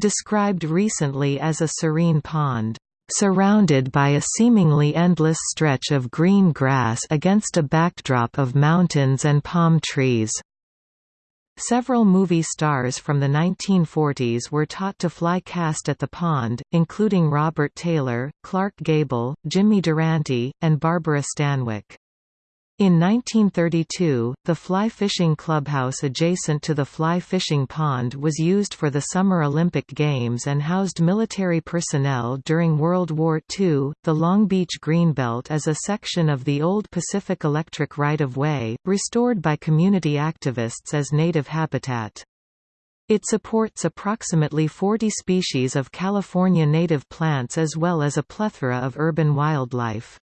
Described recently as a serene pond, "...surrounded by a seemingly endless stretch of green grass against a backdrop of mountains and palm trees." Several movie stars from the 1940s were taught to fly cast at the pond, including Robert Taylor, Clark Gable, Jimmy Durante, and Barbara Stanwyck. In 1932, the fly fishing clubhouse adjacent to the fly fishing pond was used for the Summer Olympic Games and housed military personnel during World War II. The Long Beach Greenbelt is a section of the old Pacific Electric right-of-way, restored by community activists as native habitat. It supports approximately 40 species of California native plants as well as a plethora of urban wildlife.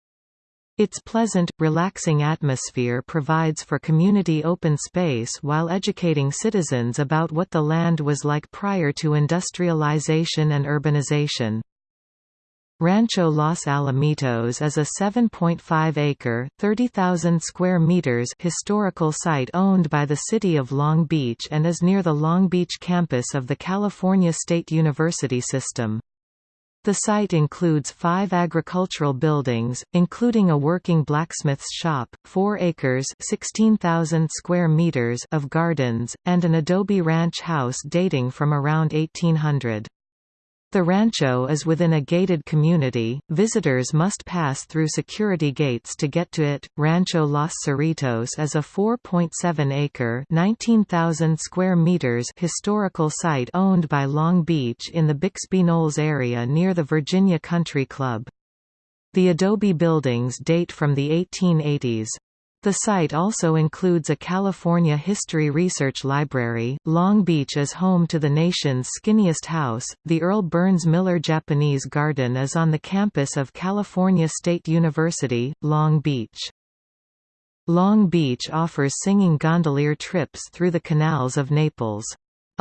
Its pleasant, relaxing atmosphere provides for community open space while educating citizens about what the land was like prior to industrialization and urbanization. Rancho Los Alamitos is a 7.5-acre (30,000 square meters) historical site owned by the City of Long Beach and is near the Long Beach campus of the California State University system. The site includes five agricultural buildings, including a working blacksmith's shop, 4 acres 16,000 square meters of gardens, and an adobe ranch house dating from around 1800. The rancho is within a gated community. Visitors must pass through security gates to get to it. Rancho Los Cerritos is a 4.7-acre (19,000 square meters) historical site owned by Long Beach in the Bixby Knolls area near the Virginia Country Club. The adobe buildings date from the 1880s. The site also includes a California History Research Library. Long Beach is home to the nation's skinniest house. The Earl Burns Miller Japanese Garden is on the campus of California State University, Long Beach. Long Beach offers singing gondolier trips through the canals of Naples.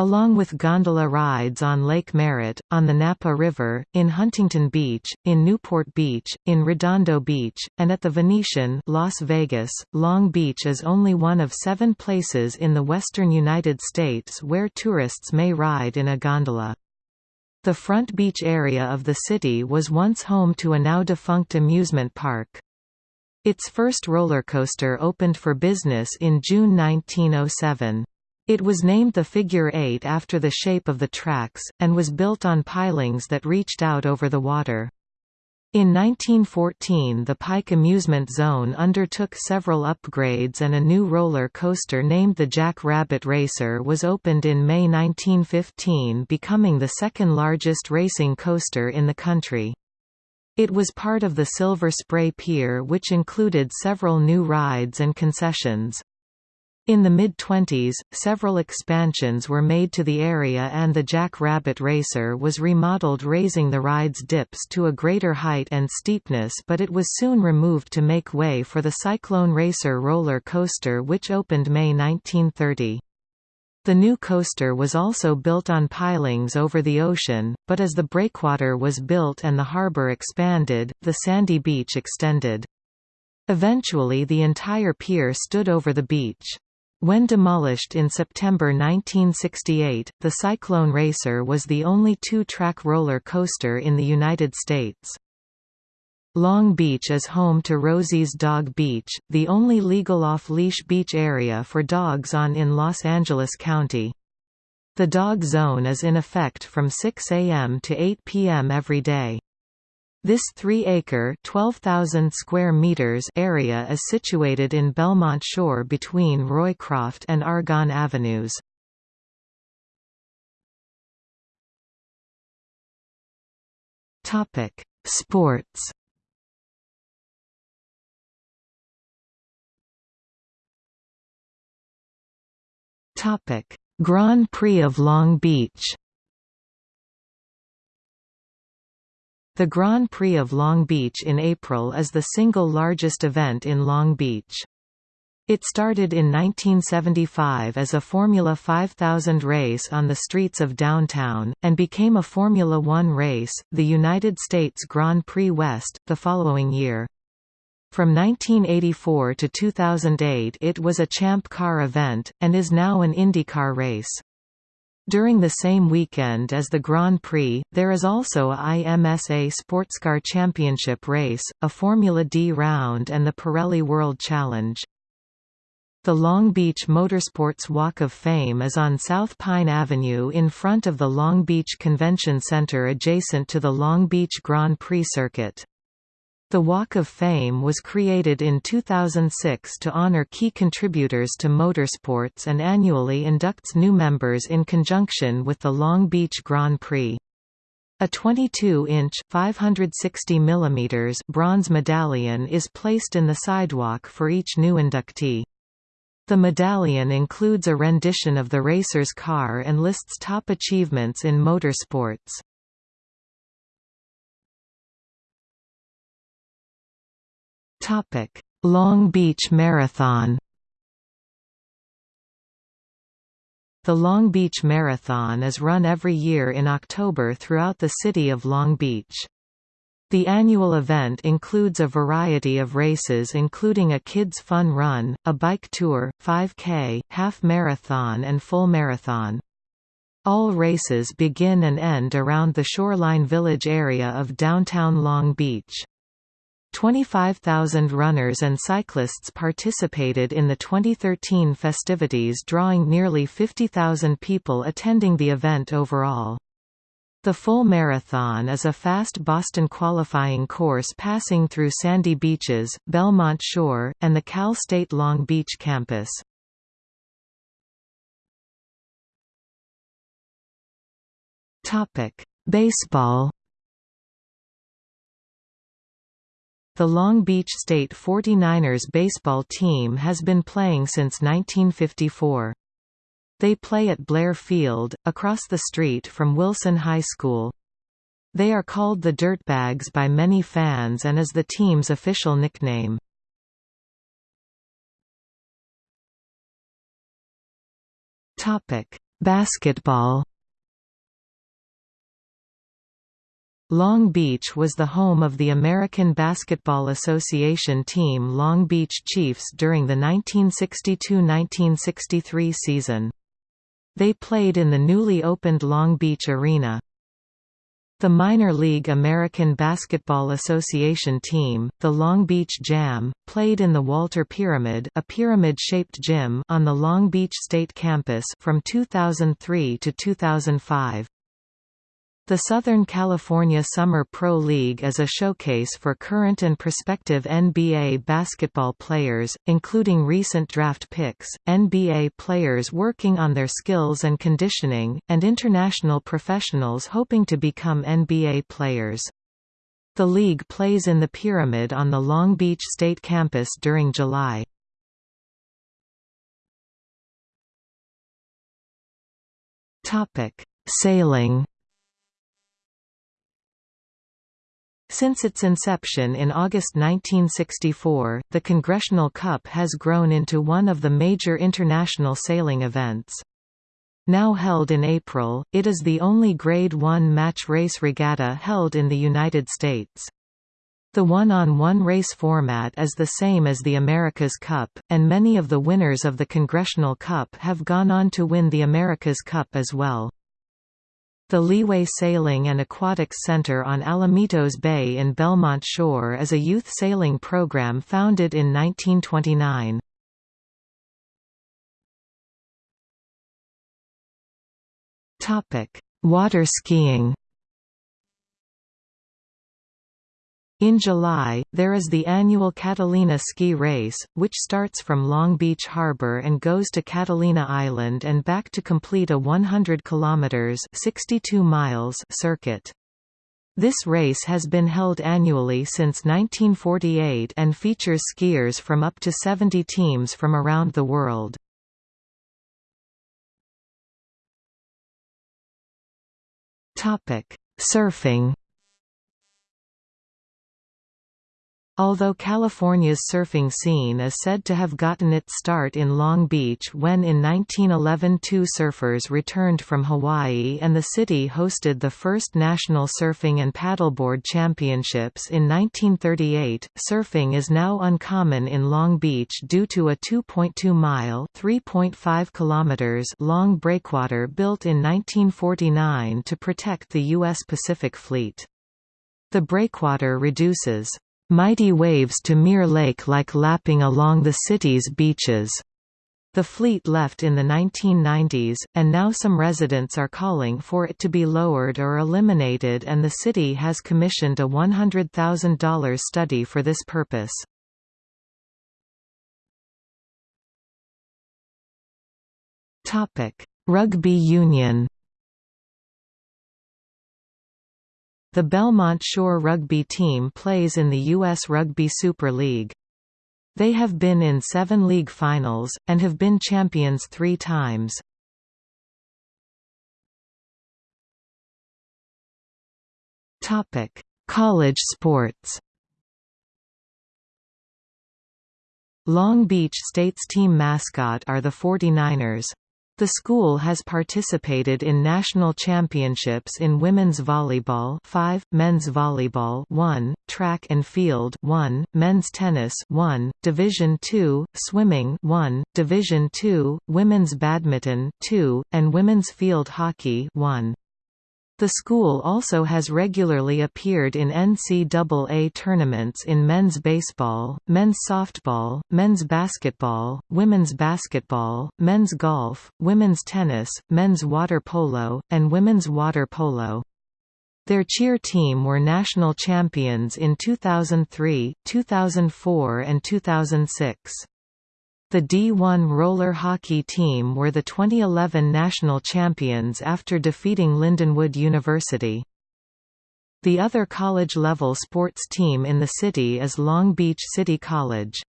Along with gondola rides on Lake Merritt, on the Napa River, in Huntington Beach, in Newport Beach, in Redondo Beach, and at the Venetian Las Vegas, Long Beach is only one of seven places in the western United States where tourists may ride in a gondola. The Front Beach area of the city was once home to a now-defunct amusement park. Its first roller coaster opened for business in June 1907. It was named the Figure 8 after the shape of the tracks, and was built on pilings that reached out over the water. In 1914 the Pike Amusement Zone undertook several upgrades and a new roller coaster named the Jack Rabbit Racer was opened in May 1915 becoming the second largest racing coaster in the country. It was part of the Silver Spray Pier which included several new rides and concessions. In the mid-twenties, several expansions were made to the area and the Jack Rabbit Racer was remodeled raising the ride's dips to a greater height and steepness but it was soon removed to make way for the Cyclone Racer roller coaster which opened May 1930. The new coaster was also built on pilings over the ocean, but as the breakwater was built and the harbor expanded, the sandy beach extended. Eventually the entire pier stood over the beach. When demolished in September 1968, the Cyclone Racer was the only two-track roller coaster in the United States. Long Beach is home to Rosie's Dog Beach, the only legal off-leash beach area for dogs on in Los Angeles County. The dog zone is in effect from 6 a.m. to 8 p.m. every day. This 3-acre (12,000 square meters) area is situated in Belmont Shore between Roycroft and Argonne Avenues. Topic: Sports. Topic: Grand Prix of Long Beach. The Grand Prix of Long Beach in April is the single largest event in Long Beach. It started in 1975 as a Formula 5000 race on the streets of downtown, and became a Formula One race, the United States Grand Prix West, the following year. From 1984 to 2008 it was a Champ Car event, and is now an IndyCar race. During the same weekend as the Grand Prix, there is also a IMSA Sportscar Championship race, a Formula D round and the Pirelli World Challenge. The Long Beach Motorsports Walk of Fame is on South Pine Avenue in front of the Long Beach Convention Center adjacent to the Long Beach Grand Prix circuit. The Walk of Fame was created in 2006 to honor key contributors to motorsports and annually inducts new members in conjunction with the Long Beach Grand Prix. A 22-inch (560 mm) bronze medallion is placed in the sidewalk for each new inductee. The medallion includes a rendition of the racer's car and lists top achievements in motorsports. Topic: Long Beach Marathon. The Long Beach Marathon is run every year in October throughout the city of Long Beach. The annual event includes a variety of races including a kids' fun run, a bike tour, 5K, half marathon and full marathon. All races begin and end around the Shoreline Village area of downtown Long Beach. 25,000 runners and cyclists participated in the 2013 festivities drawing nearly 50,000 people attending the event overall. The full marathon is a fast Boston qualifying course passing through sandy beaches, Belmont Shore, and the Cal State Long Beach campus. Baseball The Long Beach State 49ers baseball team has been playing since 1954. They play at Blair Field, across the street from Wilson High School. They are called the Dirtbags by many fans and is the team's official nickname. Basketball Long Beach was the home of the American Basketball Association team Long Beach Chiefs during the 1962–1963 season. They played in the newly opened Long Beach Arena. The minor league American Basketball Association team, the Long Beach Jam, played in the Walter Pyramid, a pyramid-shaped gym on the Long Beach State campus from 2003 to 2005. The Southern California Summer Pro League is a showcase for current and prospective NBA basketball players, including recent draft picks, NBA players working on their skills and conditioning, and international professionals hoping to become NBA players. The league plays in the Pyramid on the Long Beach State campus during July. Sailing Since its inception in August 1964, the Congressional Cup has grown into one of the major international sailing events. Now held in April, it is the only Grade 1 match race regatta held in the United States. The one-on-one -on -one race format is the same as the America's Cup, and many of the winners of the Congressional Cup have gone on to win the America's Cup as well. The Leeway Sailing and Aquatics Center on Alamitos Bay in Belmont Shore is a youth sailing program founded in 1929. Water skiing In July, there is the annual Catalina Ski Race, which starts from Long Beach Harbor and goes to Catalina Island and back to complete a 100 kilometers (62 miles) circuit. This race has been held annually since 1948 and features skiers from up to 70 teams from around the world. Surfing Although California's surfing scene is said to have gotten its start in Long Beach when in 1911 two surfers returned from Hawaii and the city hosted the first national surfing and paddleboard championships in 1938, surfing is now uncommon in Long Beach due to a 2.2-mile (3.5 long breakwater built in 1949 to protect the U.S. Pacific Fleet. The breakwater reduces mighty waves to Mirror Lake like lapping along the city's beaches. The fleet left in the 1990s, and now some residents are calling for it to be lowered or eliminated and the city has commissioned a $100,000 study for this purpose. Rugby union The Belmont Shore rugby team plays in the U.S. Rugby Super League. They have been in seven league finals, and have been champions three times. College sports Long Beach State's team mascot are the 49ers. The school has participated in national championships in women's volleyball 5, men's volleyball 1, track and field 1, men's tennis 1, Division II, swimming 1, Division II, women's badminton 2, and women's field hockey 1. The school also has regularly appeared in NCAA tournaments in men's baseball, men's softball, men's basketball, women's basketball, men's golf, women's tennis, men's water polo, and women's water polo. Their cheer team were national champions in 2003, 2004 and 2006. The D1 roller hockey team were the 2011 national champions after defeating Lindenwood University. The other college-level sports team in the city is Long Beach City College.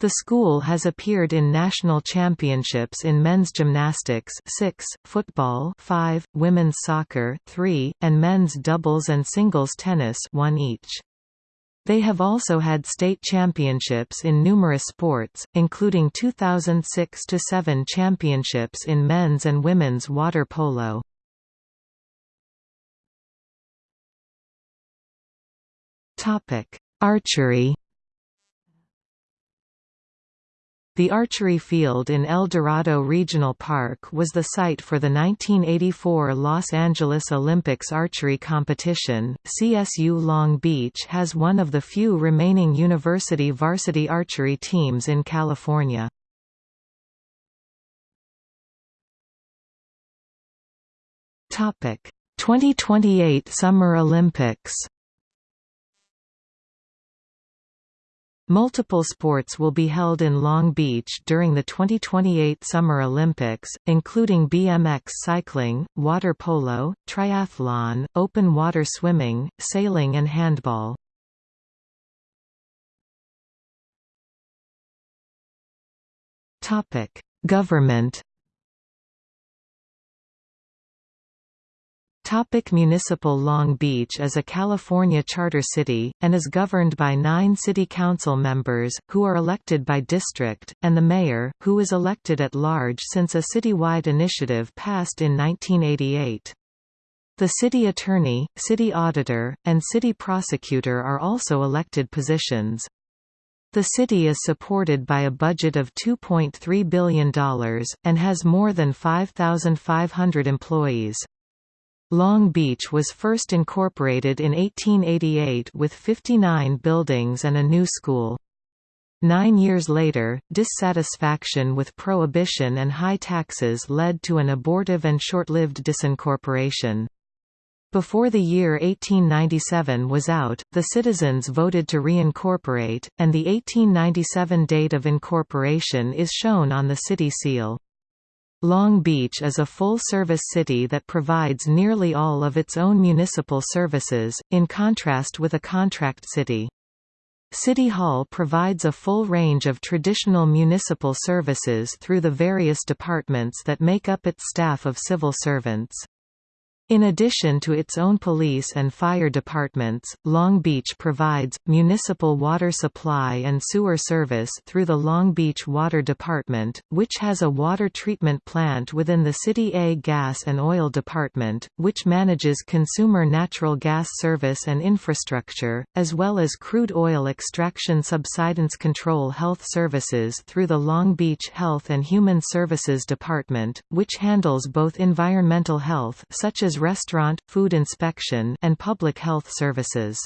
The school has appeared in national championships in men's gymnastics 6, football 5, women's soccer 3, and men's doubles and singles tennis 1 each. They have also had state championships in numerous sports, including 2006–7 championships in men's and women's water polo. Archery The archery field in El Dorado Regional Park was the site for the 1984 Los Angeles Olympics archery competition. CSU Long Beach has one of the few remaining university varsity archery teams in California. Topic: 2028 Summer Olympics Multiple sports will be held in Long Beach during the 2028 Summer Olympics, including BMX cycling, water polo, triathlon, open water swimming, sailing and handball. Government Topic municipal Long Beach is a California charter city, and is governed by nine city council members, who are elected by district, and the mayor, who is elected at large since a citywide initiative passed in 1988. The city attorney, city auditor, and city prosecutor are also elected positions. The city is supported by a budget of $2.3 billion, and has more than 5,500 employees. Long Beach was first incorporated in 1888 with 59 buildings and a new school. Nine years later, dissatisfaction with prohibition and high taxes led to an abortive and short-lived disincorporation. Before the year 1897 was out, the citizens voted to reincorporate, and the 1897 date of incorporation is shown on the city seal. Long Beach is a full-service city that provides nearly all of its own municipal services, in contrast with a contract city. City Hall provides a full range of traditional municipal services through the various departments that make up its staff of civil servants. In addition to its own police and fire departments, Long Beach provides, municipal water supply and sewer service through the Long Beach Water Department, which has a water treatment plant within the City A Gas and Oil Department, which manages consumer natural gas service and infrastructure, as well as crude oil extraction subsidence control health services through the Long Beach Health and Human Services Department, which handles both environmental health such as restaurant, food inspection and public health services.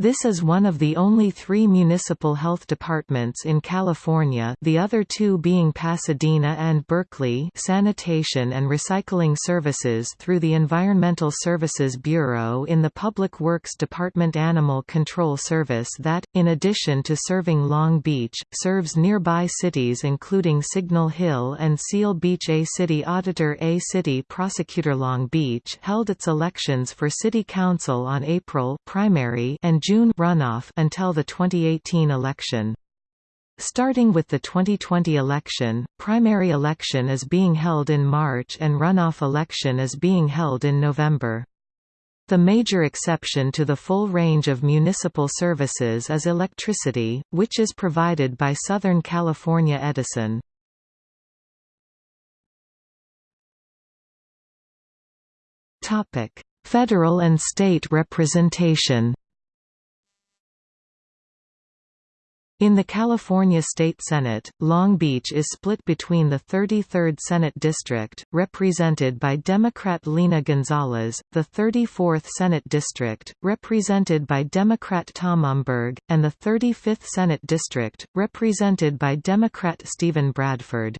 This is one of the only three municipal health departments in California the other two being Pasadena and Berkeley sanitation and recycling services through the Environmental Services Bureau in the Public Works Department Animal Control Service that, in addition to serving Long Beach, serves nearby cities including Signal Hill and Seal Beach. A City Auditor A City Prosecutor Long Beach held its elections for City Council on April primary and June runoff until the 2018 election. Starting with the 2020 election, primary election is being held in March and runoff election is being held in November. The major exception to the full range of municipal services is electricity, which is provided by Southern California Edison. Federal and state representation In the California State Senate, Long Beach is split between the 33rd Senate District, represented by Democrat Lena Gonzalez, the 34th Senate District, represented by Democrat Tom Umberg, and the 35th Senate District, represented by Democrat Steven Bradford.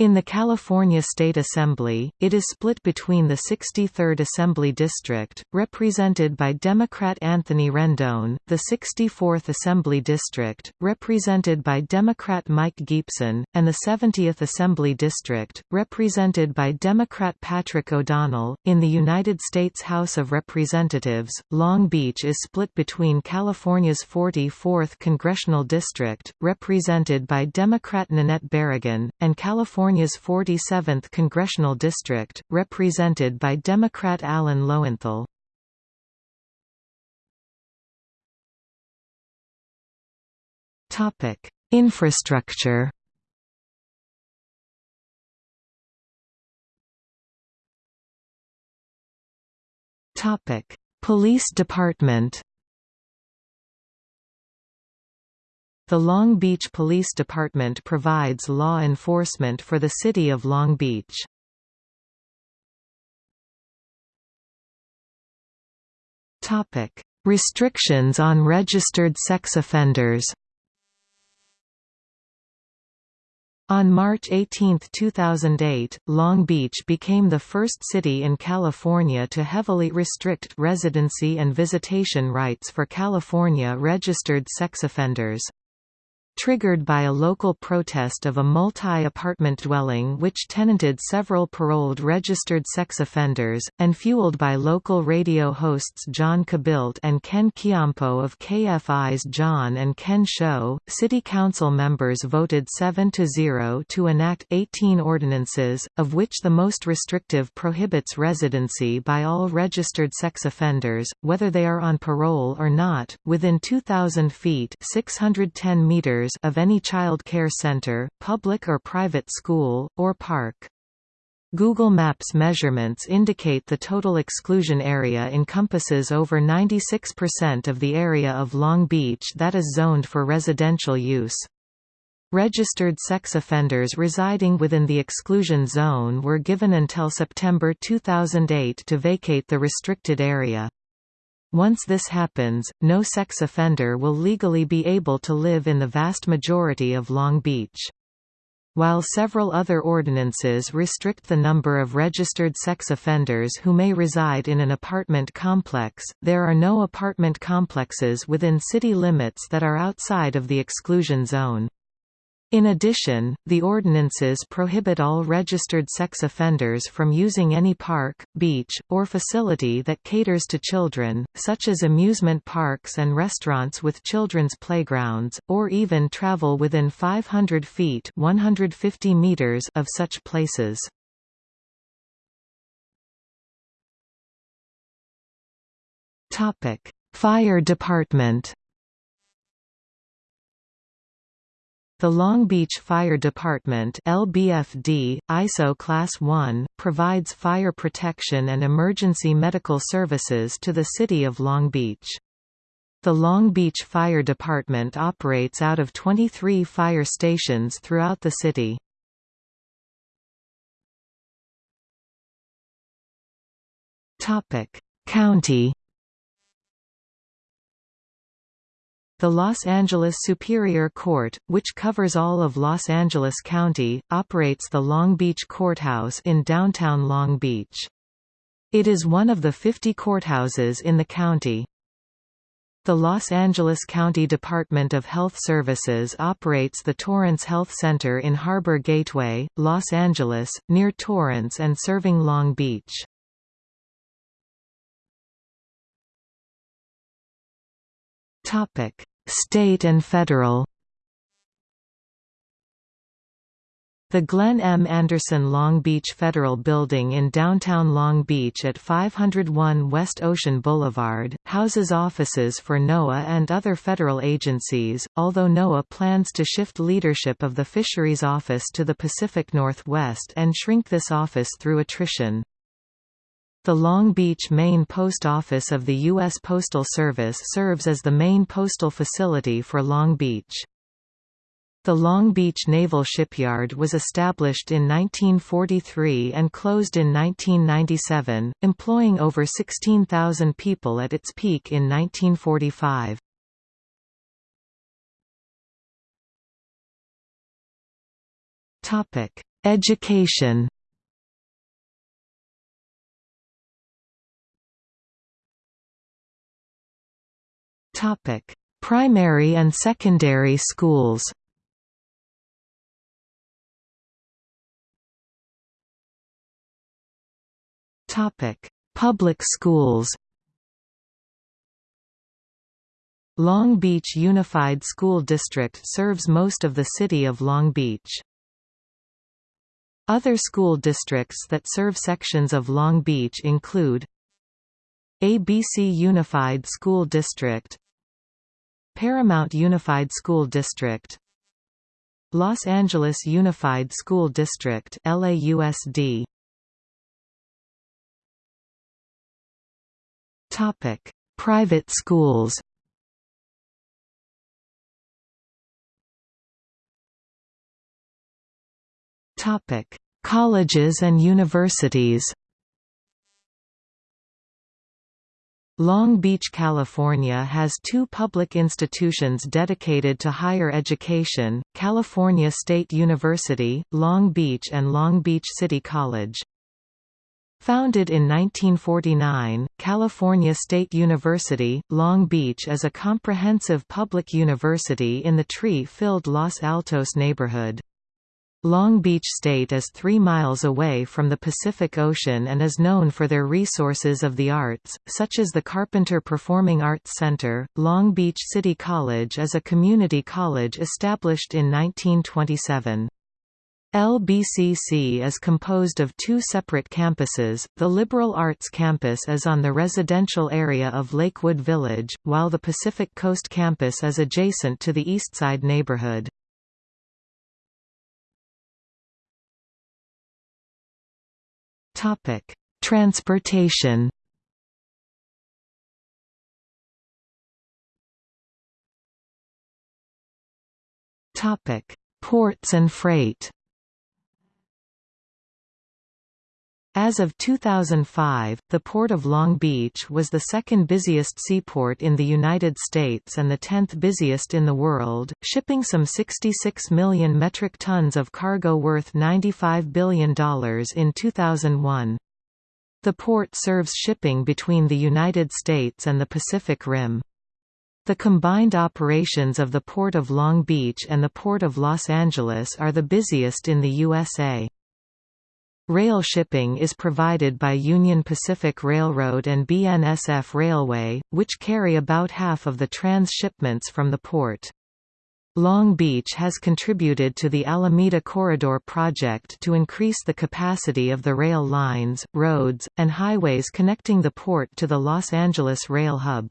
In the California State Assembly, it is split between the 63rd Assembly District, represented by Democrat Anthony Rendon, the 64th Assembly District, represented by Democrat Mike Gipson, and the 70th Assembly District, represented by Democrat Patrick O'Donnell. In the United States House of Representatives, Long Beach is split between California's 44th Congressional District, represented by Democrat Nanette Barragán, and California California's 47th congressional district, represented by Democrat Alan Lowenthal. Topic: Infrastructure. Topic: Police Department. The Long Beach Police Department provides law enforcement for the city of Long Beach. Topic: Restrictions on registered sex offenders On March 18, 2008, Long Beach became the first city in California to heavily restrict residency and visitation rights for California registered sex offenders triggered by a local protest of a multi-apartment dwelling which tenanted several paroled registered sex offenders, and fueled by local radio hosts John Kobylt and Ken Chiampou of KFI's John and Ken Show. City Council members voted 7–0 to enact 18 ordinances, of which the most restrictive prohibits residency by all registered sex offenders, whether they are on parole or not, within 2,000 feet 610 meters of any child care center, public or private school, or park. Google Maps measurements indicate the total exclusion area encompasses over 96% of the area of Long Beach that is zoned for residential use. Registered sex offenders residing within the exclusion zone were given until September 2008 to vacate the restricted area. Once this happens, no sex offender will legally be able to live in the vast majority of Long Beach. While several other ordinances restrict the number of registered sex offenders who may reside in an apartment complex, there are no apartment complexes within city limits that are outside of the exclusion zone. In addition, the ordinances prohibit all registered sex offenders from using any park, beach, or facility that caters to children, such as amusement parks and restaurants with children's playgrounds, or even travel within 500 feet 150 meters of such places. Fire department The Long Beach Fire Department LBFD, ISO Class 1, provides fire protection and emergency medical services to the city of Long Beach. The Long Beach Fire Department operates out of 23 fire stations throughout the city. County The Los Angeles Superior Court, which covers all of Los Angeles County, operates the Long Beach Courthouse in downtown Long Beach. It is one of the 50 courthouses in the county. The Los Angeles County Department of Health Services operates the Torrance Health Center in Harbor Gateway, Los Angeles, near Torrance and serving Long Beach. Topic: State and federal The Glenn M. Anderson Long Beach Federal Building in downtown Long Beach at 501 West Ocean Boulevard, houses offices for NOAA and other federal agencies, although NOAA plans to shift leadership of the Fisheries Office to the Pacific Northwest and shrink this office through attrition. The Long Beach Main Post Office of the U.S. Postal Service serves as the main postal facility for Long Beach. The Long Beach Naval Shipyard was established in 1943 and closed in 1997, employing over 16,000 people at its peak in 1945. Education Topic: Primary and secondary schools. Topic: Public schools. Long Beach Unified School District serves most of the city of Long Beach. Other school districts that serve sections of Long Beach include ABC Unified School District Paramount Unified School District Los Angeles Unified School District LAUSD Topic Private schools. Topic Colleges and universities. Long Beach, California has two public institutions dedicated to higher education, California State University, Long Beach and Long Beach City College. Founded in 1949, California State University, Long Beach is a comprehensive public university in the tree-filled Los Altos neighborhood. Long Beach State is three miles away from the Pacific Ocean and is known for their resources of the arts, such as the Carpenter Performing Arts Center. Long Beach City College is a community college established in 1927. LBCC is composed of two separate campuses, the Liberal Arts Campus is on the residential area of Lakewood Village, while the Pacific Coast Campus is adjacent to the Eastside neighborhood. Topic: Transportation. Topic: Ports and freight. As of 2005, the Port of Long Beach was the second busiest seaport in the United States and the tenth busiest in the world, shipping some 66 million metric tons of cargo worth $95 billion in 2001. The port serves shipping between the United States and the Pacific Rim. The combined operations of the Port of Long Beach and the Port of Los Angeles are the busiest in the USA. Rail shipping is provided by Union Pacific Railroad and BNSF Railway, which carry about half of the transshipments from the port. Long Beach has contributed to the Alameda Corridor project to increase the capacity of the rail lines, roads, and highways connecting the port to the Los Angeles rail hub.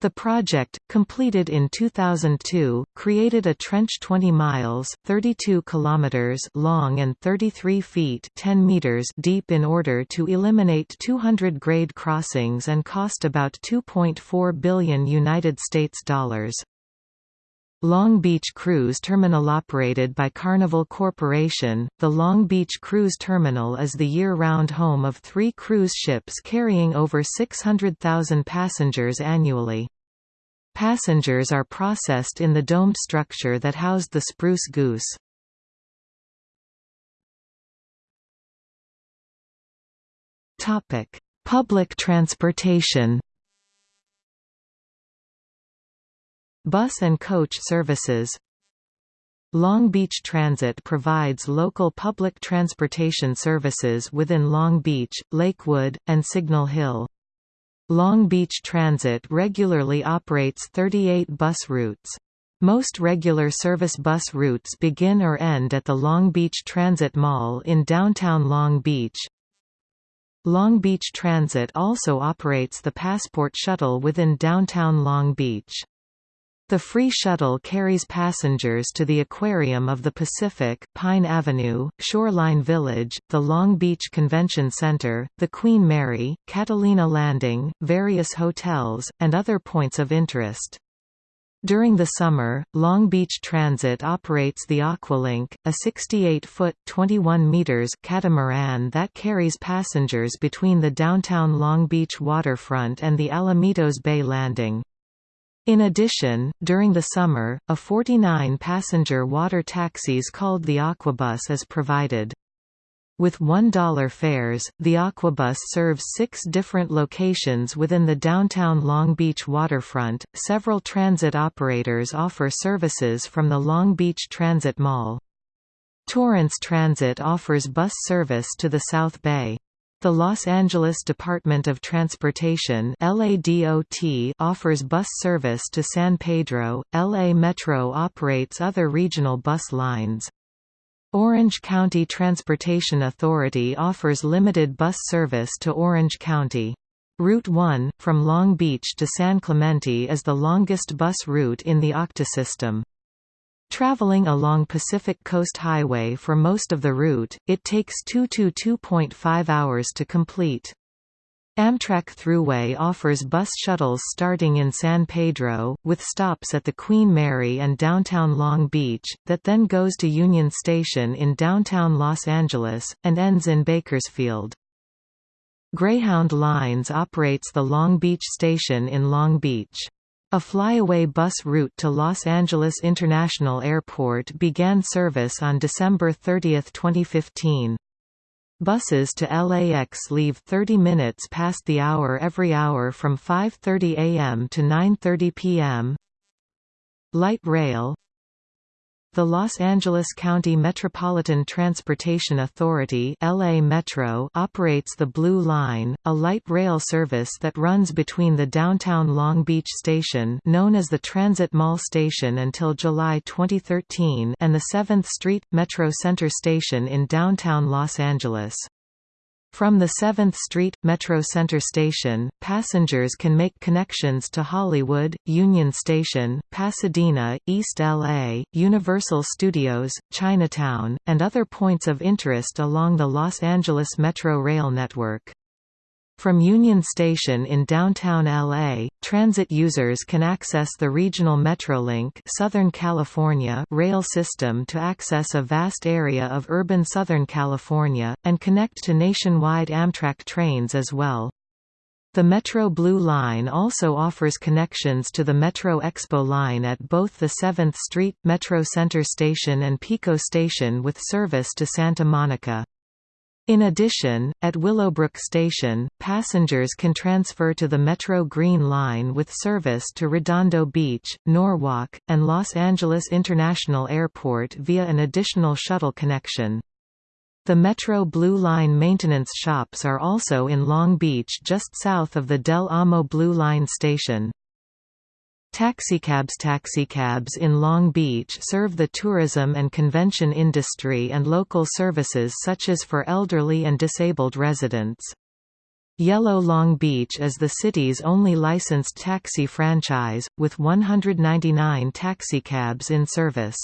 The project, completed in 2002, created a trench 20 miles 32 kilometers long and 33 feet 10 meters deep in order to eliminate 200 grade crossings and cost about 2.4 billion United States dollars. Long Beach Cruise Terminal operated by Carnival Corporation, the Long Beach Cruise Terminal is the year-round home of three cruise ships carrying over 600,000 passengers annually. Passengers are processed in the domed structure that housed the Spruce Goose. Public transportation Bus and coach services Long Beach Transit provides local public transportation services within Long Beach, Lakewood, and Signal Hill. Long Beach Transit regularly operates 38 bus routes. Most regular service bus routes begin or end at the Long Beach Transit Mall in downtown Long Beach. Long Beach Transit also operates the Passport Shuttle within downtown Long Beach. The free shuttle carries passengers to the Aquarium of the Pacific, Pine Avenue, Shoreline Village, the Long Beach Convention Center, the Queen Mary, Catalina Landing, various hotels, and other points of interest. During the summer, Long Beach Transit operates the Aqualink, a 68-foot (21 meters) catamaran that carries passengers between the downtown Long Beach waterfront and the Alamitos Bay Landing. In addition, during the summer, a 49-passenger water taxis called the Aquabus is provided. With $1 fares, the Aquabus serves six different locations within the downtown Long Beach waterfront. Several transit operators offer services from the Long Beach Transit Mall. Torrance Transit offers bus service to the South Bay. The Los Angeles Department of Transportation LADOT offers bus service to San Pedro. LA Metro operates other regional bus lines. Orange County Transportation Authority offers limited bus service to Orange County. Route 1, from Long Beach to San Clemente is the longest bus route in the OCTA system. Traveling along Pacific Coast Highway for most of the route, it takes 2 to 2.5 hours to complete. Amtrak Thruway offers bus shuttles starting in San Pedro, with stops at the Queen Mary and downtown Long Beach, that then goes to Union Station in downtown Los Angeles, and ends in Bakersfield. Greyhound Lines operates the Long Beach Station in Long Beach. A flyaway bus route to Los Angeles International Airport began service on December 30, 2015. Buses to LAX leave 30 minutes past the hour every hour from 5.30 am to 9.30 pm. Light rail the Los Angeles County Metropolitan Transportation Authority LA Metro operates the Blue Line, a light rail service that runs between the downtown Long Beach station known as the Transit Mall Station until July 2013 and the 7th Street – Metro Center Station in downtown Los Angeles. From the 7th Street, Metro Center Station, passengers can make connections to Hollywood, Union Station, Pasadena, East LA, Universal Studios, Chinatown, and other points of interest along the Los Angeles Metro Rail network. From Union Station in downtown LA, transit users can access the regional Metrolink Southern California rail system to access a vast area of urban Southern California, and connect to nationwide Amtrak trains as well. The Metro Blue Line also offers connections to the Metro Expo line at both the 7th Street, Metro Center Station and Pico Station with service to Santa Monica. In addition, at Willowbrook Station, passengers can transfer to the Metro Green Line with service to Redondo Beach, Norwalk, and Los Angeles International Airport via an additional shuttle connection. The Metro Blue Line maintenance shops are also in Long Beach just south of the Del Amo Blue Line station. Taxicabs Taxicabs in Long Beach serve the tourism and convention industry and local services such as for elderly and disabled residents. Yellow Long Beach is the city's only licensed taxi franchise, with 199 taxicabs in service.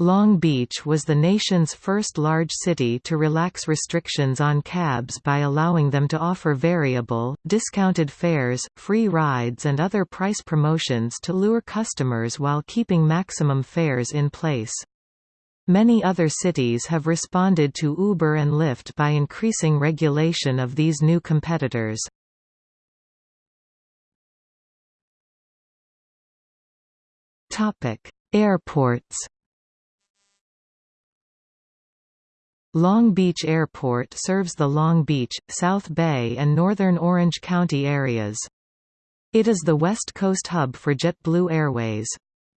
Long Beach was the nation's first large city to relax restrictions on cabs by allowing them to offer variable, discounted fares, free rides and other price promotions to lure customers while keeping maximum fares in place. Many other cities have responded to Uber and Lyft by increasing regulation of these new competitors. Airports Long Beach Airport serves the Long Beach, South Bay and northern Orange County areas. It is the West Coast hub for JetBlue Airways.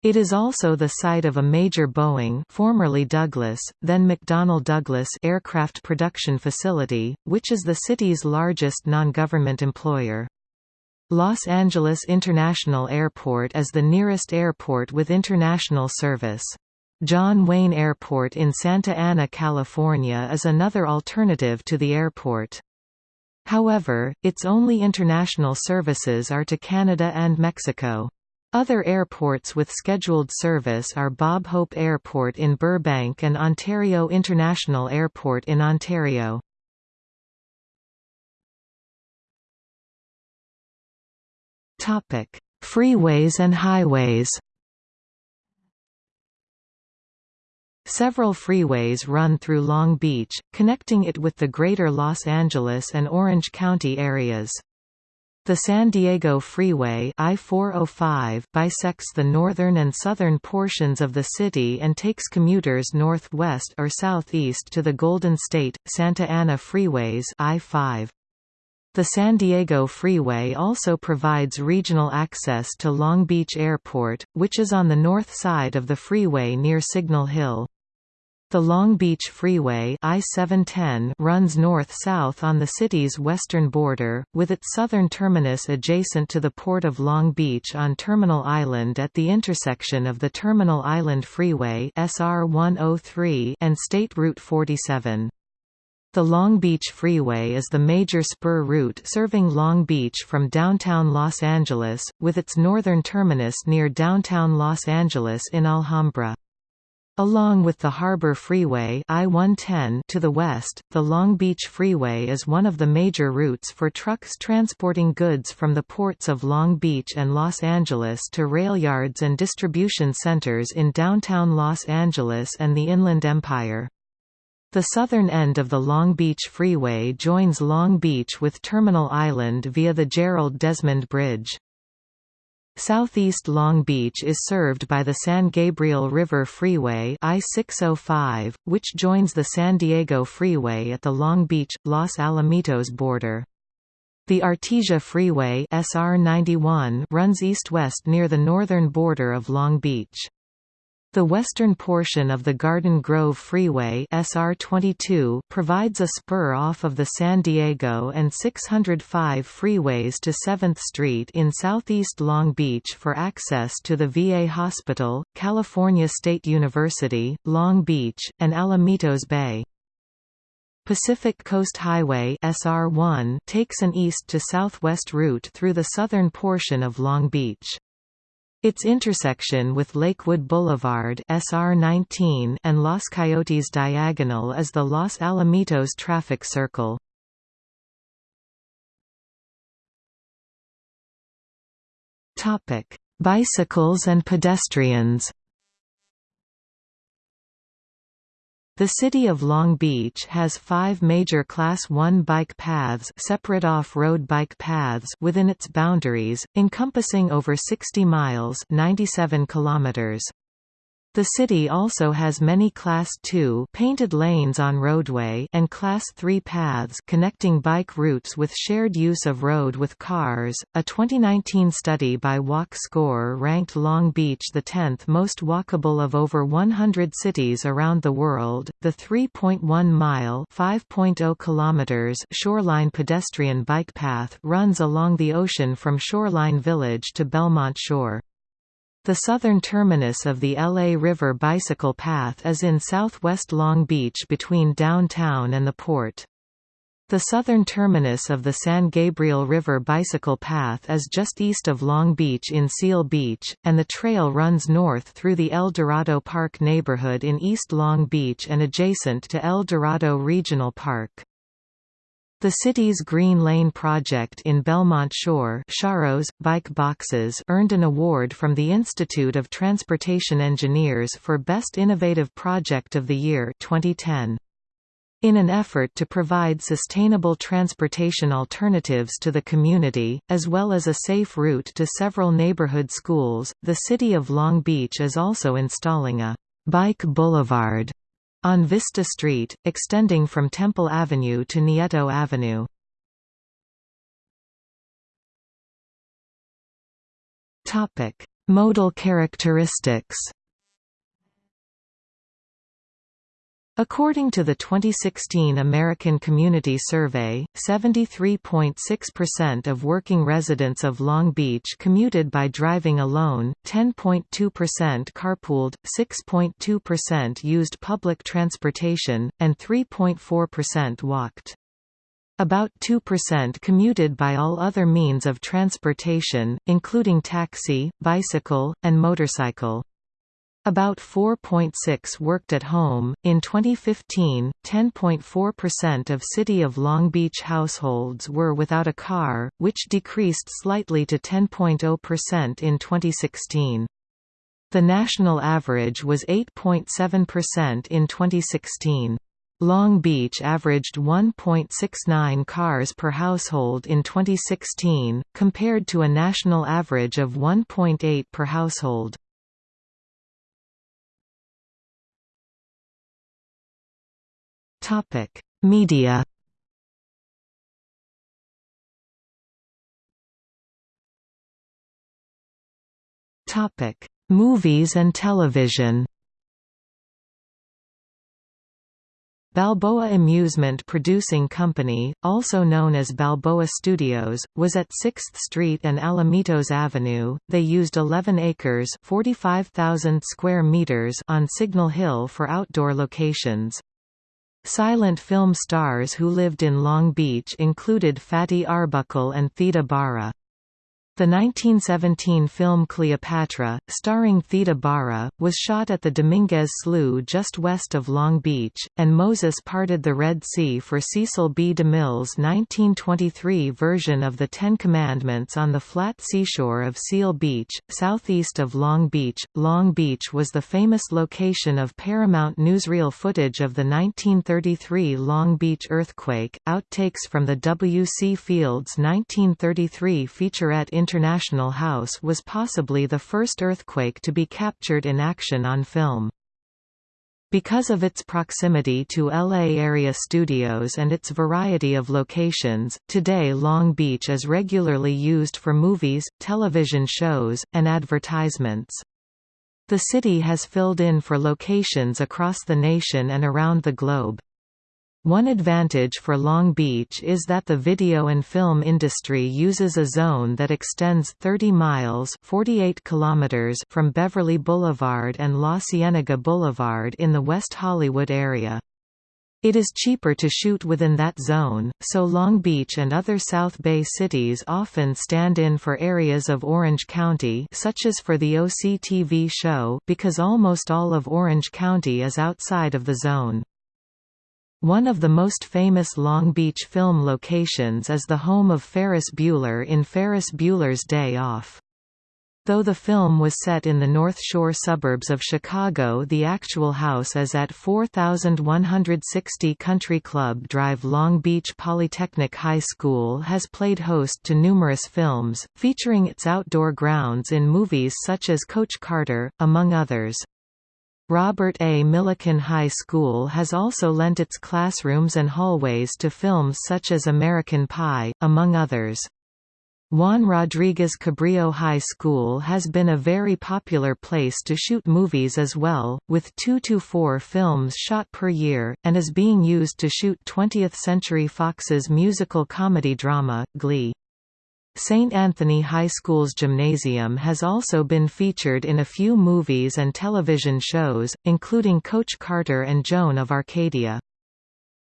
It is also the site of a major Boeing formerly Douglas, then McDonnell Douglas aircraft production facility, which is the city's largest non-government employer. Los Angeles International Airport is the nearest airport with international service. John Wayne Airport in Santa Ana, California is another alternative to the airport. However, its only international services are to Canada and Mexico. Other airports with scheduled service are Bob Hope Airport in Burbank and Ontario International Airport in Ontario. Freeways and highways Several freeways run through Long Beach, connecting it with the greater Los Angeles and Orange County areas. The San Diego Freeway I-405 bisects the northern and southern portions of the city and takes commuters northwest or southeast to the Golden State, Santa Ana freeways I-5. The San Diego Freeway also provides regional access to Long Beach Airport, which is on the north side of the freeway near Signal Hill. The Long Beach Freeway I-710 runs north-south on the city's western border, with its southern terminus adjacent to the Port of Long Beach on Terminal Island at the intersection of the Terminal Island Freeway SR 103 and State Route 47. The Long Beach Freeway is the major spur route serving Long Beach from downtown Los Angeles, with its northern terminus near downtown Los Angeles in Alhambra. Along with the Harbor Freeway I-110 to the west, the Long Beach Freeway is one of the major routes for trucks transporting goods from the ports of Long Beach and Los Angeles to rail yards and distribution centers in downtown Los Angeles and the Inland Empire. The southern end of the Long Beach Freeway joins Long Beach with Terminal Island via the Gerald Desmond Bridge. Southeast Long Beach is served by the San Gabriel River Freeway I-605, which joins the San Diego Freeway at the Long Beach, Los Alamitos border. The Artesia Freeway SR91 runs east-west near the northern border of Long Beach. The western portion of the Garden Grove Freeway SR22 provides a spur off of the San Diego and 605 freeways to 7th Street in southeast Long Beach for access to the VA Hospital, California State University, Long Beach, and Alamitos Bay. Pacific Coast Highway SR1 takes an east to southwest route through the southern portion of Long Beach. Its intersection with Lakewood Boulevard SR19 and Los Coyotes Diagonal is the Los Alamitos traffic circle. Bicycles and pedestrians The city of Long Beach has five major Class 1 bike paths separate off-road bike paths within its boundaries, encompassing over 60 miles 97 kilometers. The city also has many Class II painted lanes on roadway and Class III paths connecting bike routes with shared use of road with cars. A 2019 study by Walk Score ranked Long Beach the 10th most walkable of over 100 cities around the world. The 3.1 mile (5.0 kilometers) shoreline pedestrian bike path runs along the ocean from Shoreline Village to Belmont Shore. The southern terminus of the LA River Bicycle Path is in southwest Long Beach between downtown and the port. The southern terminus of the San Gabriel River Bicycle Path is just east of Long Beach in Seal Beach, and the trail runs north through the El Dorado Park neighborhood in East Long Beach and adjacent to El Dorado Regional Park. The city's Green Lane project in Belmont Shore Sharrows, bike boxes earned an award from the Institute of Transportation Engineers for Best Innovative Project of the Year 2010. In an effort to provide sustainable transportation alternatives to the community, as well as a safe route to several neighborhood schools, the City of Long Beach is also installing a «bike boulevard» on Vista Street, extending from Temple Avenue to Nieto Avenue. Modal characteristics According to the 2016 American Community Survey, 73.6% of working residents of Long Beach commuted by driving alone, 10.2% carpooled, 6.2% used public transportation, and 3.4% walked. About 2% commuted by all other means of transportation, including taxi, bicycle, and motorcycle. About 4.6 worked at home. In 2015, 10.4% of City of Long Beach households were without a car, which decreased slightly to 10.0% in 2016. The national average was 8.7% in 2016. Long Beach averaged 1.69 cars per household in 2016, compared to a national average of 1.8 per household. Topic: Media. Topic: Movies and television. Balboa Amusement Producing Company, also known as Balboa Studios, was at 6th Street and Alamitos Avenue. They used 11 acres (45,000 square meters) on Signal Hill for outdoor locations. Silent film stars who lived in Long Beach included Fatty Arbuckle and Theda Bara. The 1917 film Cleopatra, starring Theda Bara, was shot at the Dominguez Slough just west of Long Beach, and Moses Parted the Red Sea for Cecil B. DeMille's 1923 version of the Ten Commandments on the flat seashore of Seal Beach, southeast of Long Beach. Long Beach was the famous location of Paramount newsreel footage of the 1933 Long Beach earthquake. Outtakes from the W. C. Fields' 1933 featurette International House was possibly the first earthquake to be captured in action on film. Because of its proximity to LA area studios and its variety of locations, today Long Beach is regularly used for movies, television shows, and advertisements. The city has filled in for locations across the nation and around the globe. One advantage for Long Beach is that the video and film industry uses a zone that extends 30 miles 48 kilometers from Beverly Boulevard and La Cienega Boulevard in the West Hollywood area. It is cheaper to shoot within that zone, so Long Beach and other South Bay cities often stand in for areas of Orange County such as for the OC-TV show because almost all of Orange County is outside of the zone. One of the most famous Long Beach film locations is the home of Ferris Bueller in Ferris Bueller's Day Off. Though the film was set in the North Shore suburbs of Chicago the actual house is at 4160 Country Club Drive Long Beach Polytechnic High School has played host to numerous films, featuring its outdoor grounds in movies such as Coach Carter, among others. Robert A. Millikan High School has also lent its classrooms and hallways to films such as American Pie, among others. Juan Rodriguez Cabrillo High School has been a very popular place to shoot movies as well, with 2 to 4 films shot per year, and is being used to shoot 20th Century Fox's musical comedy drama, Glee. St. Anthony High School's gymnasium has also been featured in a few movies and television shows, including Coach Carter and Joan of Arcadia.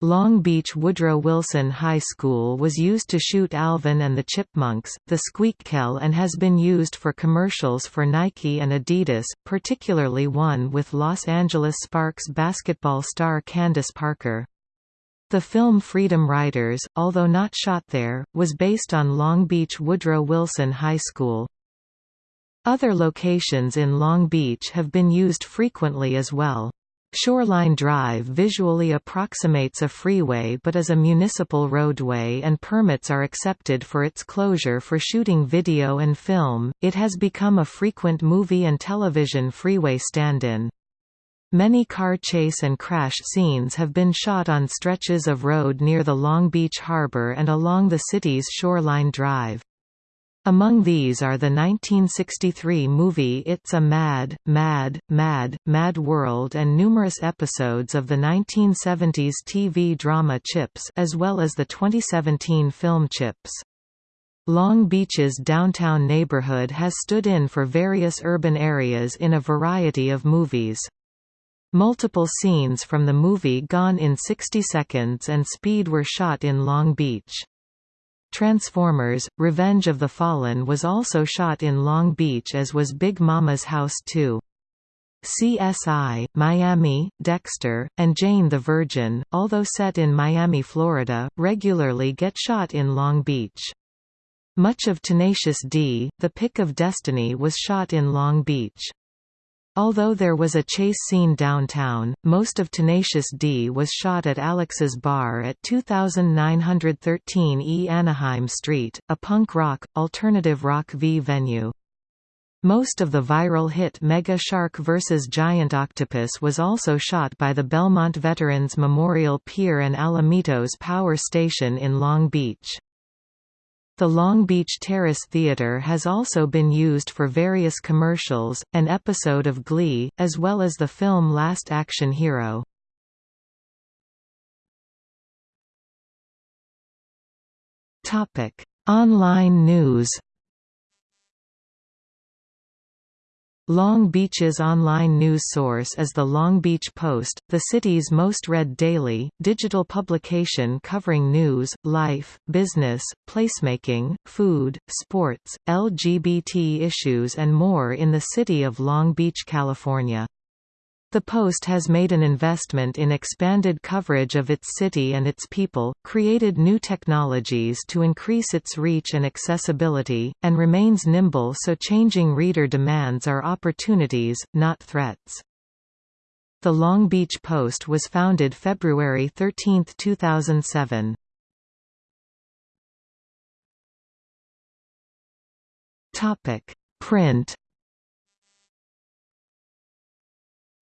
Long Beach Woodrow Wilson High School was used to shoot Alvin and the Chipmunks, the Squeakquel and has been used for commercials for Nike and Adidas, particularly one with Los Angeles Sparks basketball star Candace Parker. The film Freedom Writers, although not shot there, was based on Long Beach Woodrow Wilson High School. Other locations in Long Beach have been used frequently as well. Shoreline Drive visually approximates a freeway but is a municipal roadway and permits are accepted for its closure for shooting video and film. It has become a frequent movie and television freeway stand-in. Many car chase and crash scenes have been shot on stretches of road near the Long Beach Harbor and along the city's Shoreline Drive. Among these are the 1963 movie It's a Mad, Mad, Mad, Mad World and numerous episodes of the 1970s TV drama Chips as well as the 2017 film Chips. Long Beach's downtown neighborhood has stood in for various urban areas in a variety of movies. Multiple scenes from the movie Gone in 60 Seconds and Speed were shot in Long Beach. Transformers, Revenge of the Fallen was also shot in Long Beach as was Big Mama's House 2. CSI, Miami, Dexter, and Jane the Virgin, although set in Miami, Florida, regularly get shot in Long Beach. Much of Tenacious D, The Pick of Destiny was shot in Long Beach. Although there was a chase scene downtown, most of Tenacious D was shot at Alex's Bar at 2913 E Anaheim Street, a punk rock, alternative rock V venue. Most of the viral hit Mega Shark vs. Giant Octopus was also shot by the Belmont Veterans Memorial Pier and Alamitos Power Station in Long Beach. The Long Beach Terrace Theater has also been used for various commercials, an episode of Glee, as well as the film Last Action Hero. Online news Long Beach's online news source is the Long Beach Post, the city's most read daily, digital publication covering news, life, business, placemaking, food, sports, LGBT issues and more in the city of Long Beach, California. The Post has made an investment in expanded coverage of its city and its people, created new technologies to increase its reach and accessibility, and remains nimble so changing reader demands are opportunities, not threats. The Long Beach Post was founded February 13, 2007. Print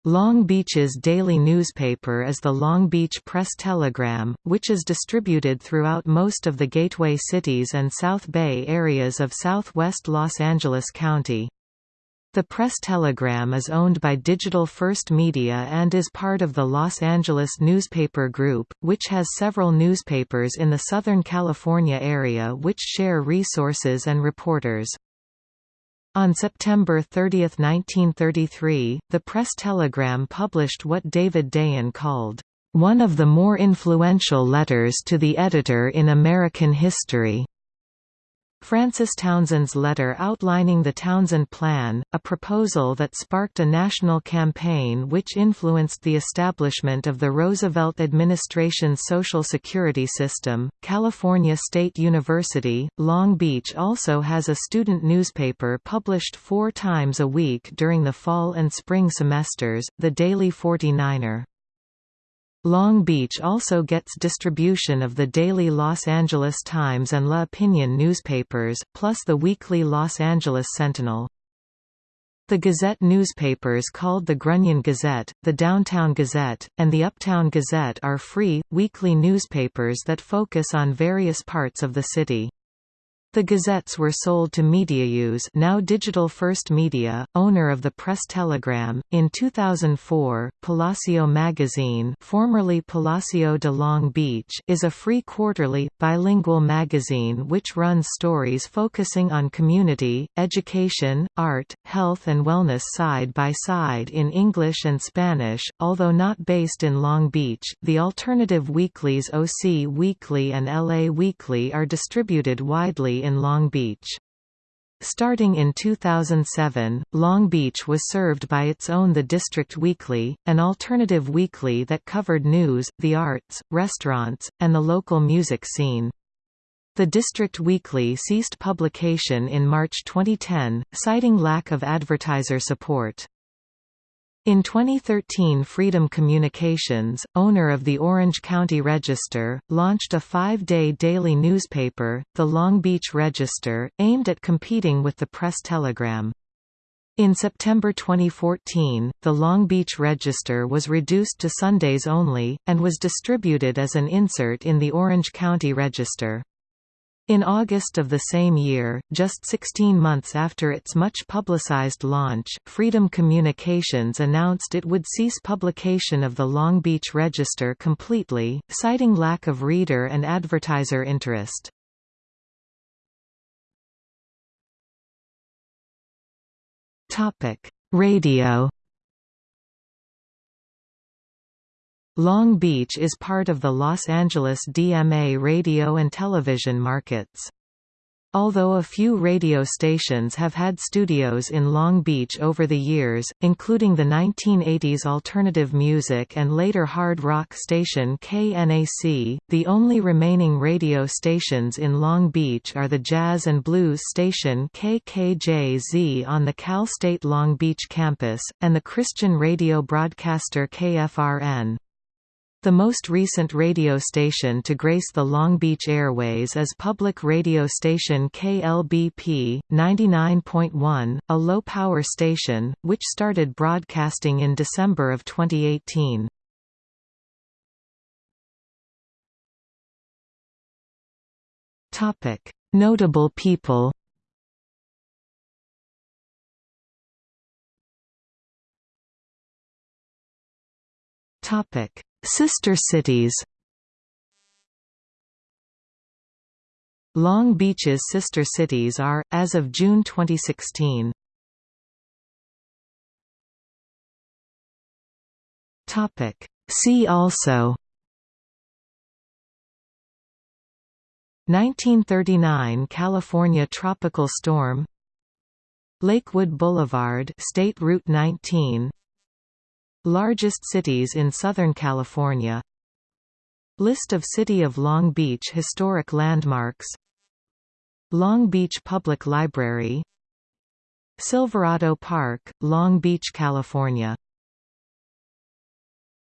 Long Beach's daily newspaper is the Long Beach Press-Telegram, which is distributed throughout most of the gateway cities and South Bay areas of southwest Los Angeles County. The Press-Telegram is owned by Digital First Media and is part of the Los Angeles Newspaper Group, which has several newspapers in the Southern California area which share resources and reporters. On September 30, 1933, the Press-Telegram published what David Dayan called, "...one of the more influential letters to the editor in American history." Francis Townsend's letter outlining the Townsend Plan, a proposal that sparked a national campaign which influenced the establishment of the Roosevelt administration's Social Security system. California State University, Long Beach also has a student newspaper published four times a week during the fall and spring semesters, the Daily 49er. Long Beach also gets distribution of the daily Los Angeles Times and La Opinion newspapers, plus the weekly Los Angeles Sentinel. The Gazette newspapers called the Grunion Gazette, the Downtown Gazette, and the Uptown Gazette are free, weekly newspapers that focus on various parts of the city. The gazettes were sold to Medianews now Digital First Media, owner of the Press-Telegram. In 2004, Palacio magazine formerly Palacio de Long Beach is a free quarterly, bilingual magazine which runs stories focusing on community, education, art, health and wellness side by side in English and Spanish, although not based in Long Beach. The alternative weeklies OC Weekly and LA Weekly are distributed widely in Long Beach. Starting in 2007, Long Beach was served by its own The District Weekly, an alternative weekly that covered news, the arts, restaurants, and the local music scene. The District Weekly ceased publication in March 2010, citing lack of advertiser support. In 2013 Freedom Communications, owner of the Orange County Register, launched a five-day daily newspaper, the Long Beach Register, aimed at competing with the Press-Telegram. In September 2014, the Long Beach Register was reduced to Sundays only, and was distributed as an insert in the Orange County Register. In August of the same year, just 16 months after its much publicized launch, Freedom Communications announced it would cease publication of the Long Beach Register completely, citing lack of reader and advertiser interest. Radio Long Beach is part of the Los Angeles DMA radio and television markets. Although a few radio stations have had studios in Long Beach over the years, including the 1980s alternative music and later hard rock station KNAC, the only remaining radio stations in Long Beach are the jazz and blues station KKJZ on the Cal State Long Beach campus, and the Christian radio broadcaster KFRN. The most recent radio station to grace the Long Beach airways is public radio station KLBP, 99.1, a low-power station, which started broadcasting in December of 2018. Notable people Topic Sister cities. Long Beach's sister cities are, as of June 2016. See also. 1939 California tropical storm. Lakewood Boulevard State Route 19 Largest cities in Southern California. List of City of Long Beach historic landmarks. Long Beach Public Library. Silverado Park, Long Beach, California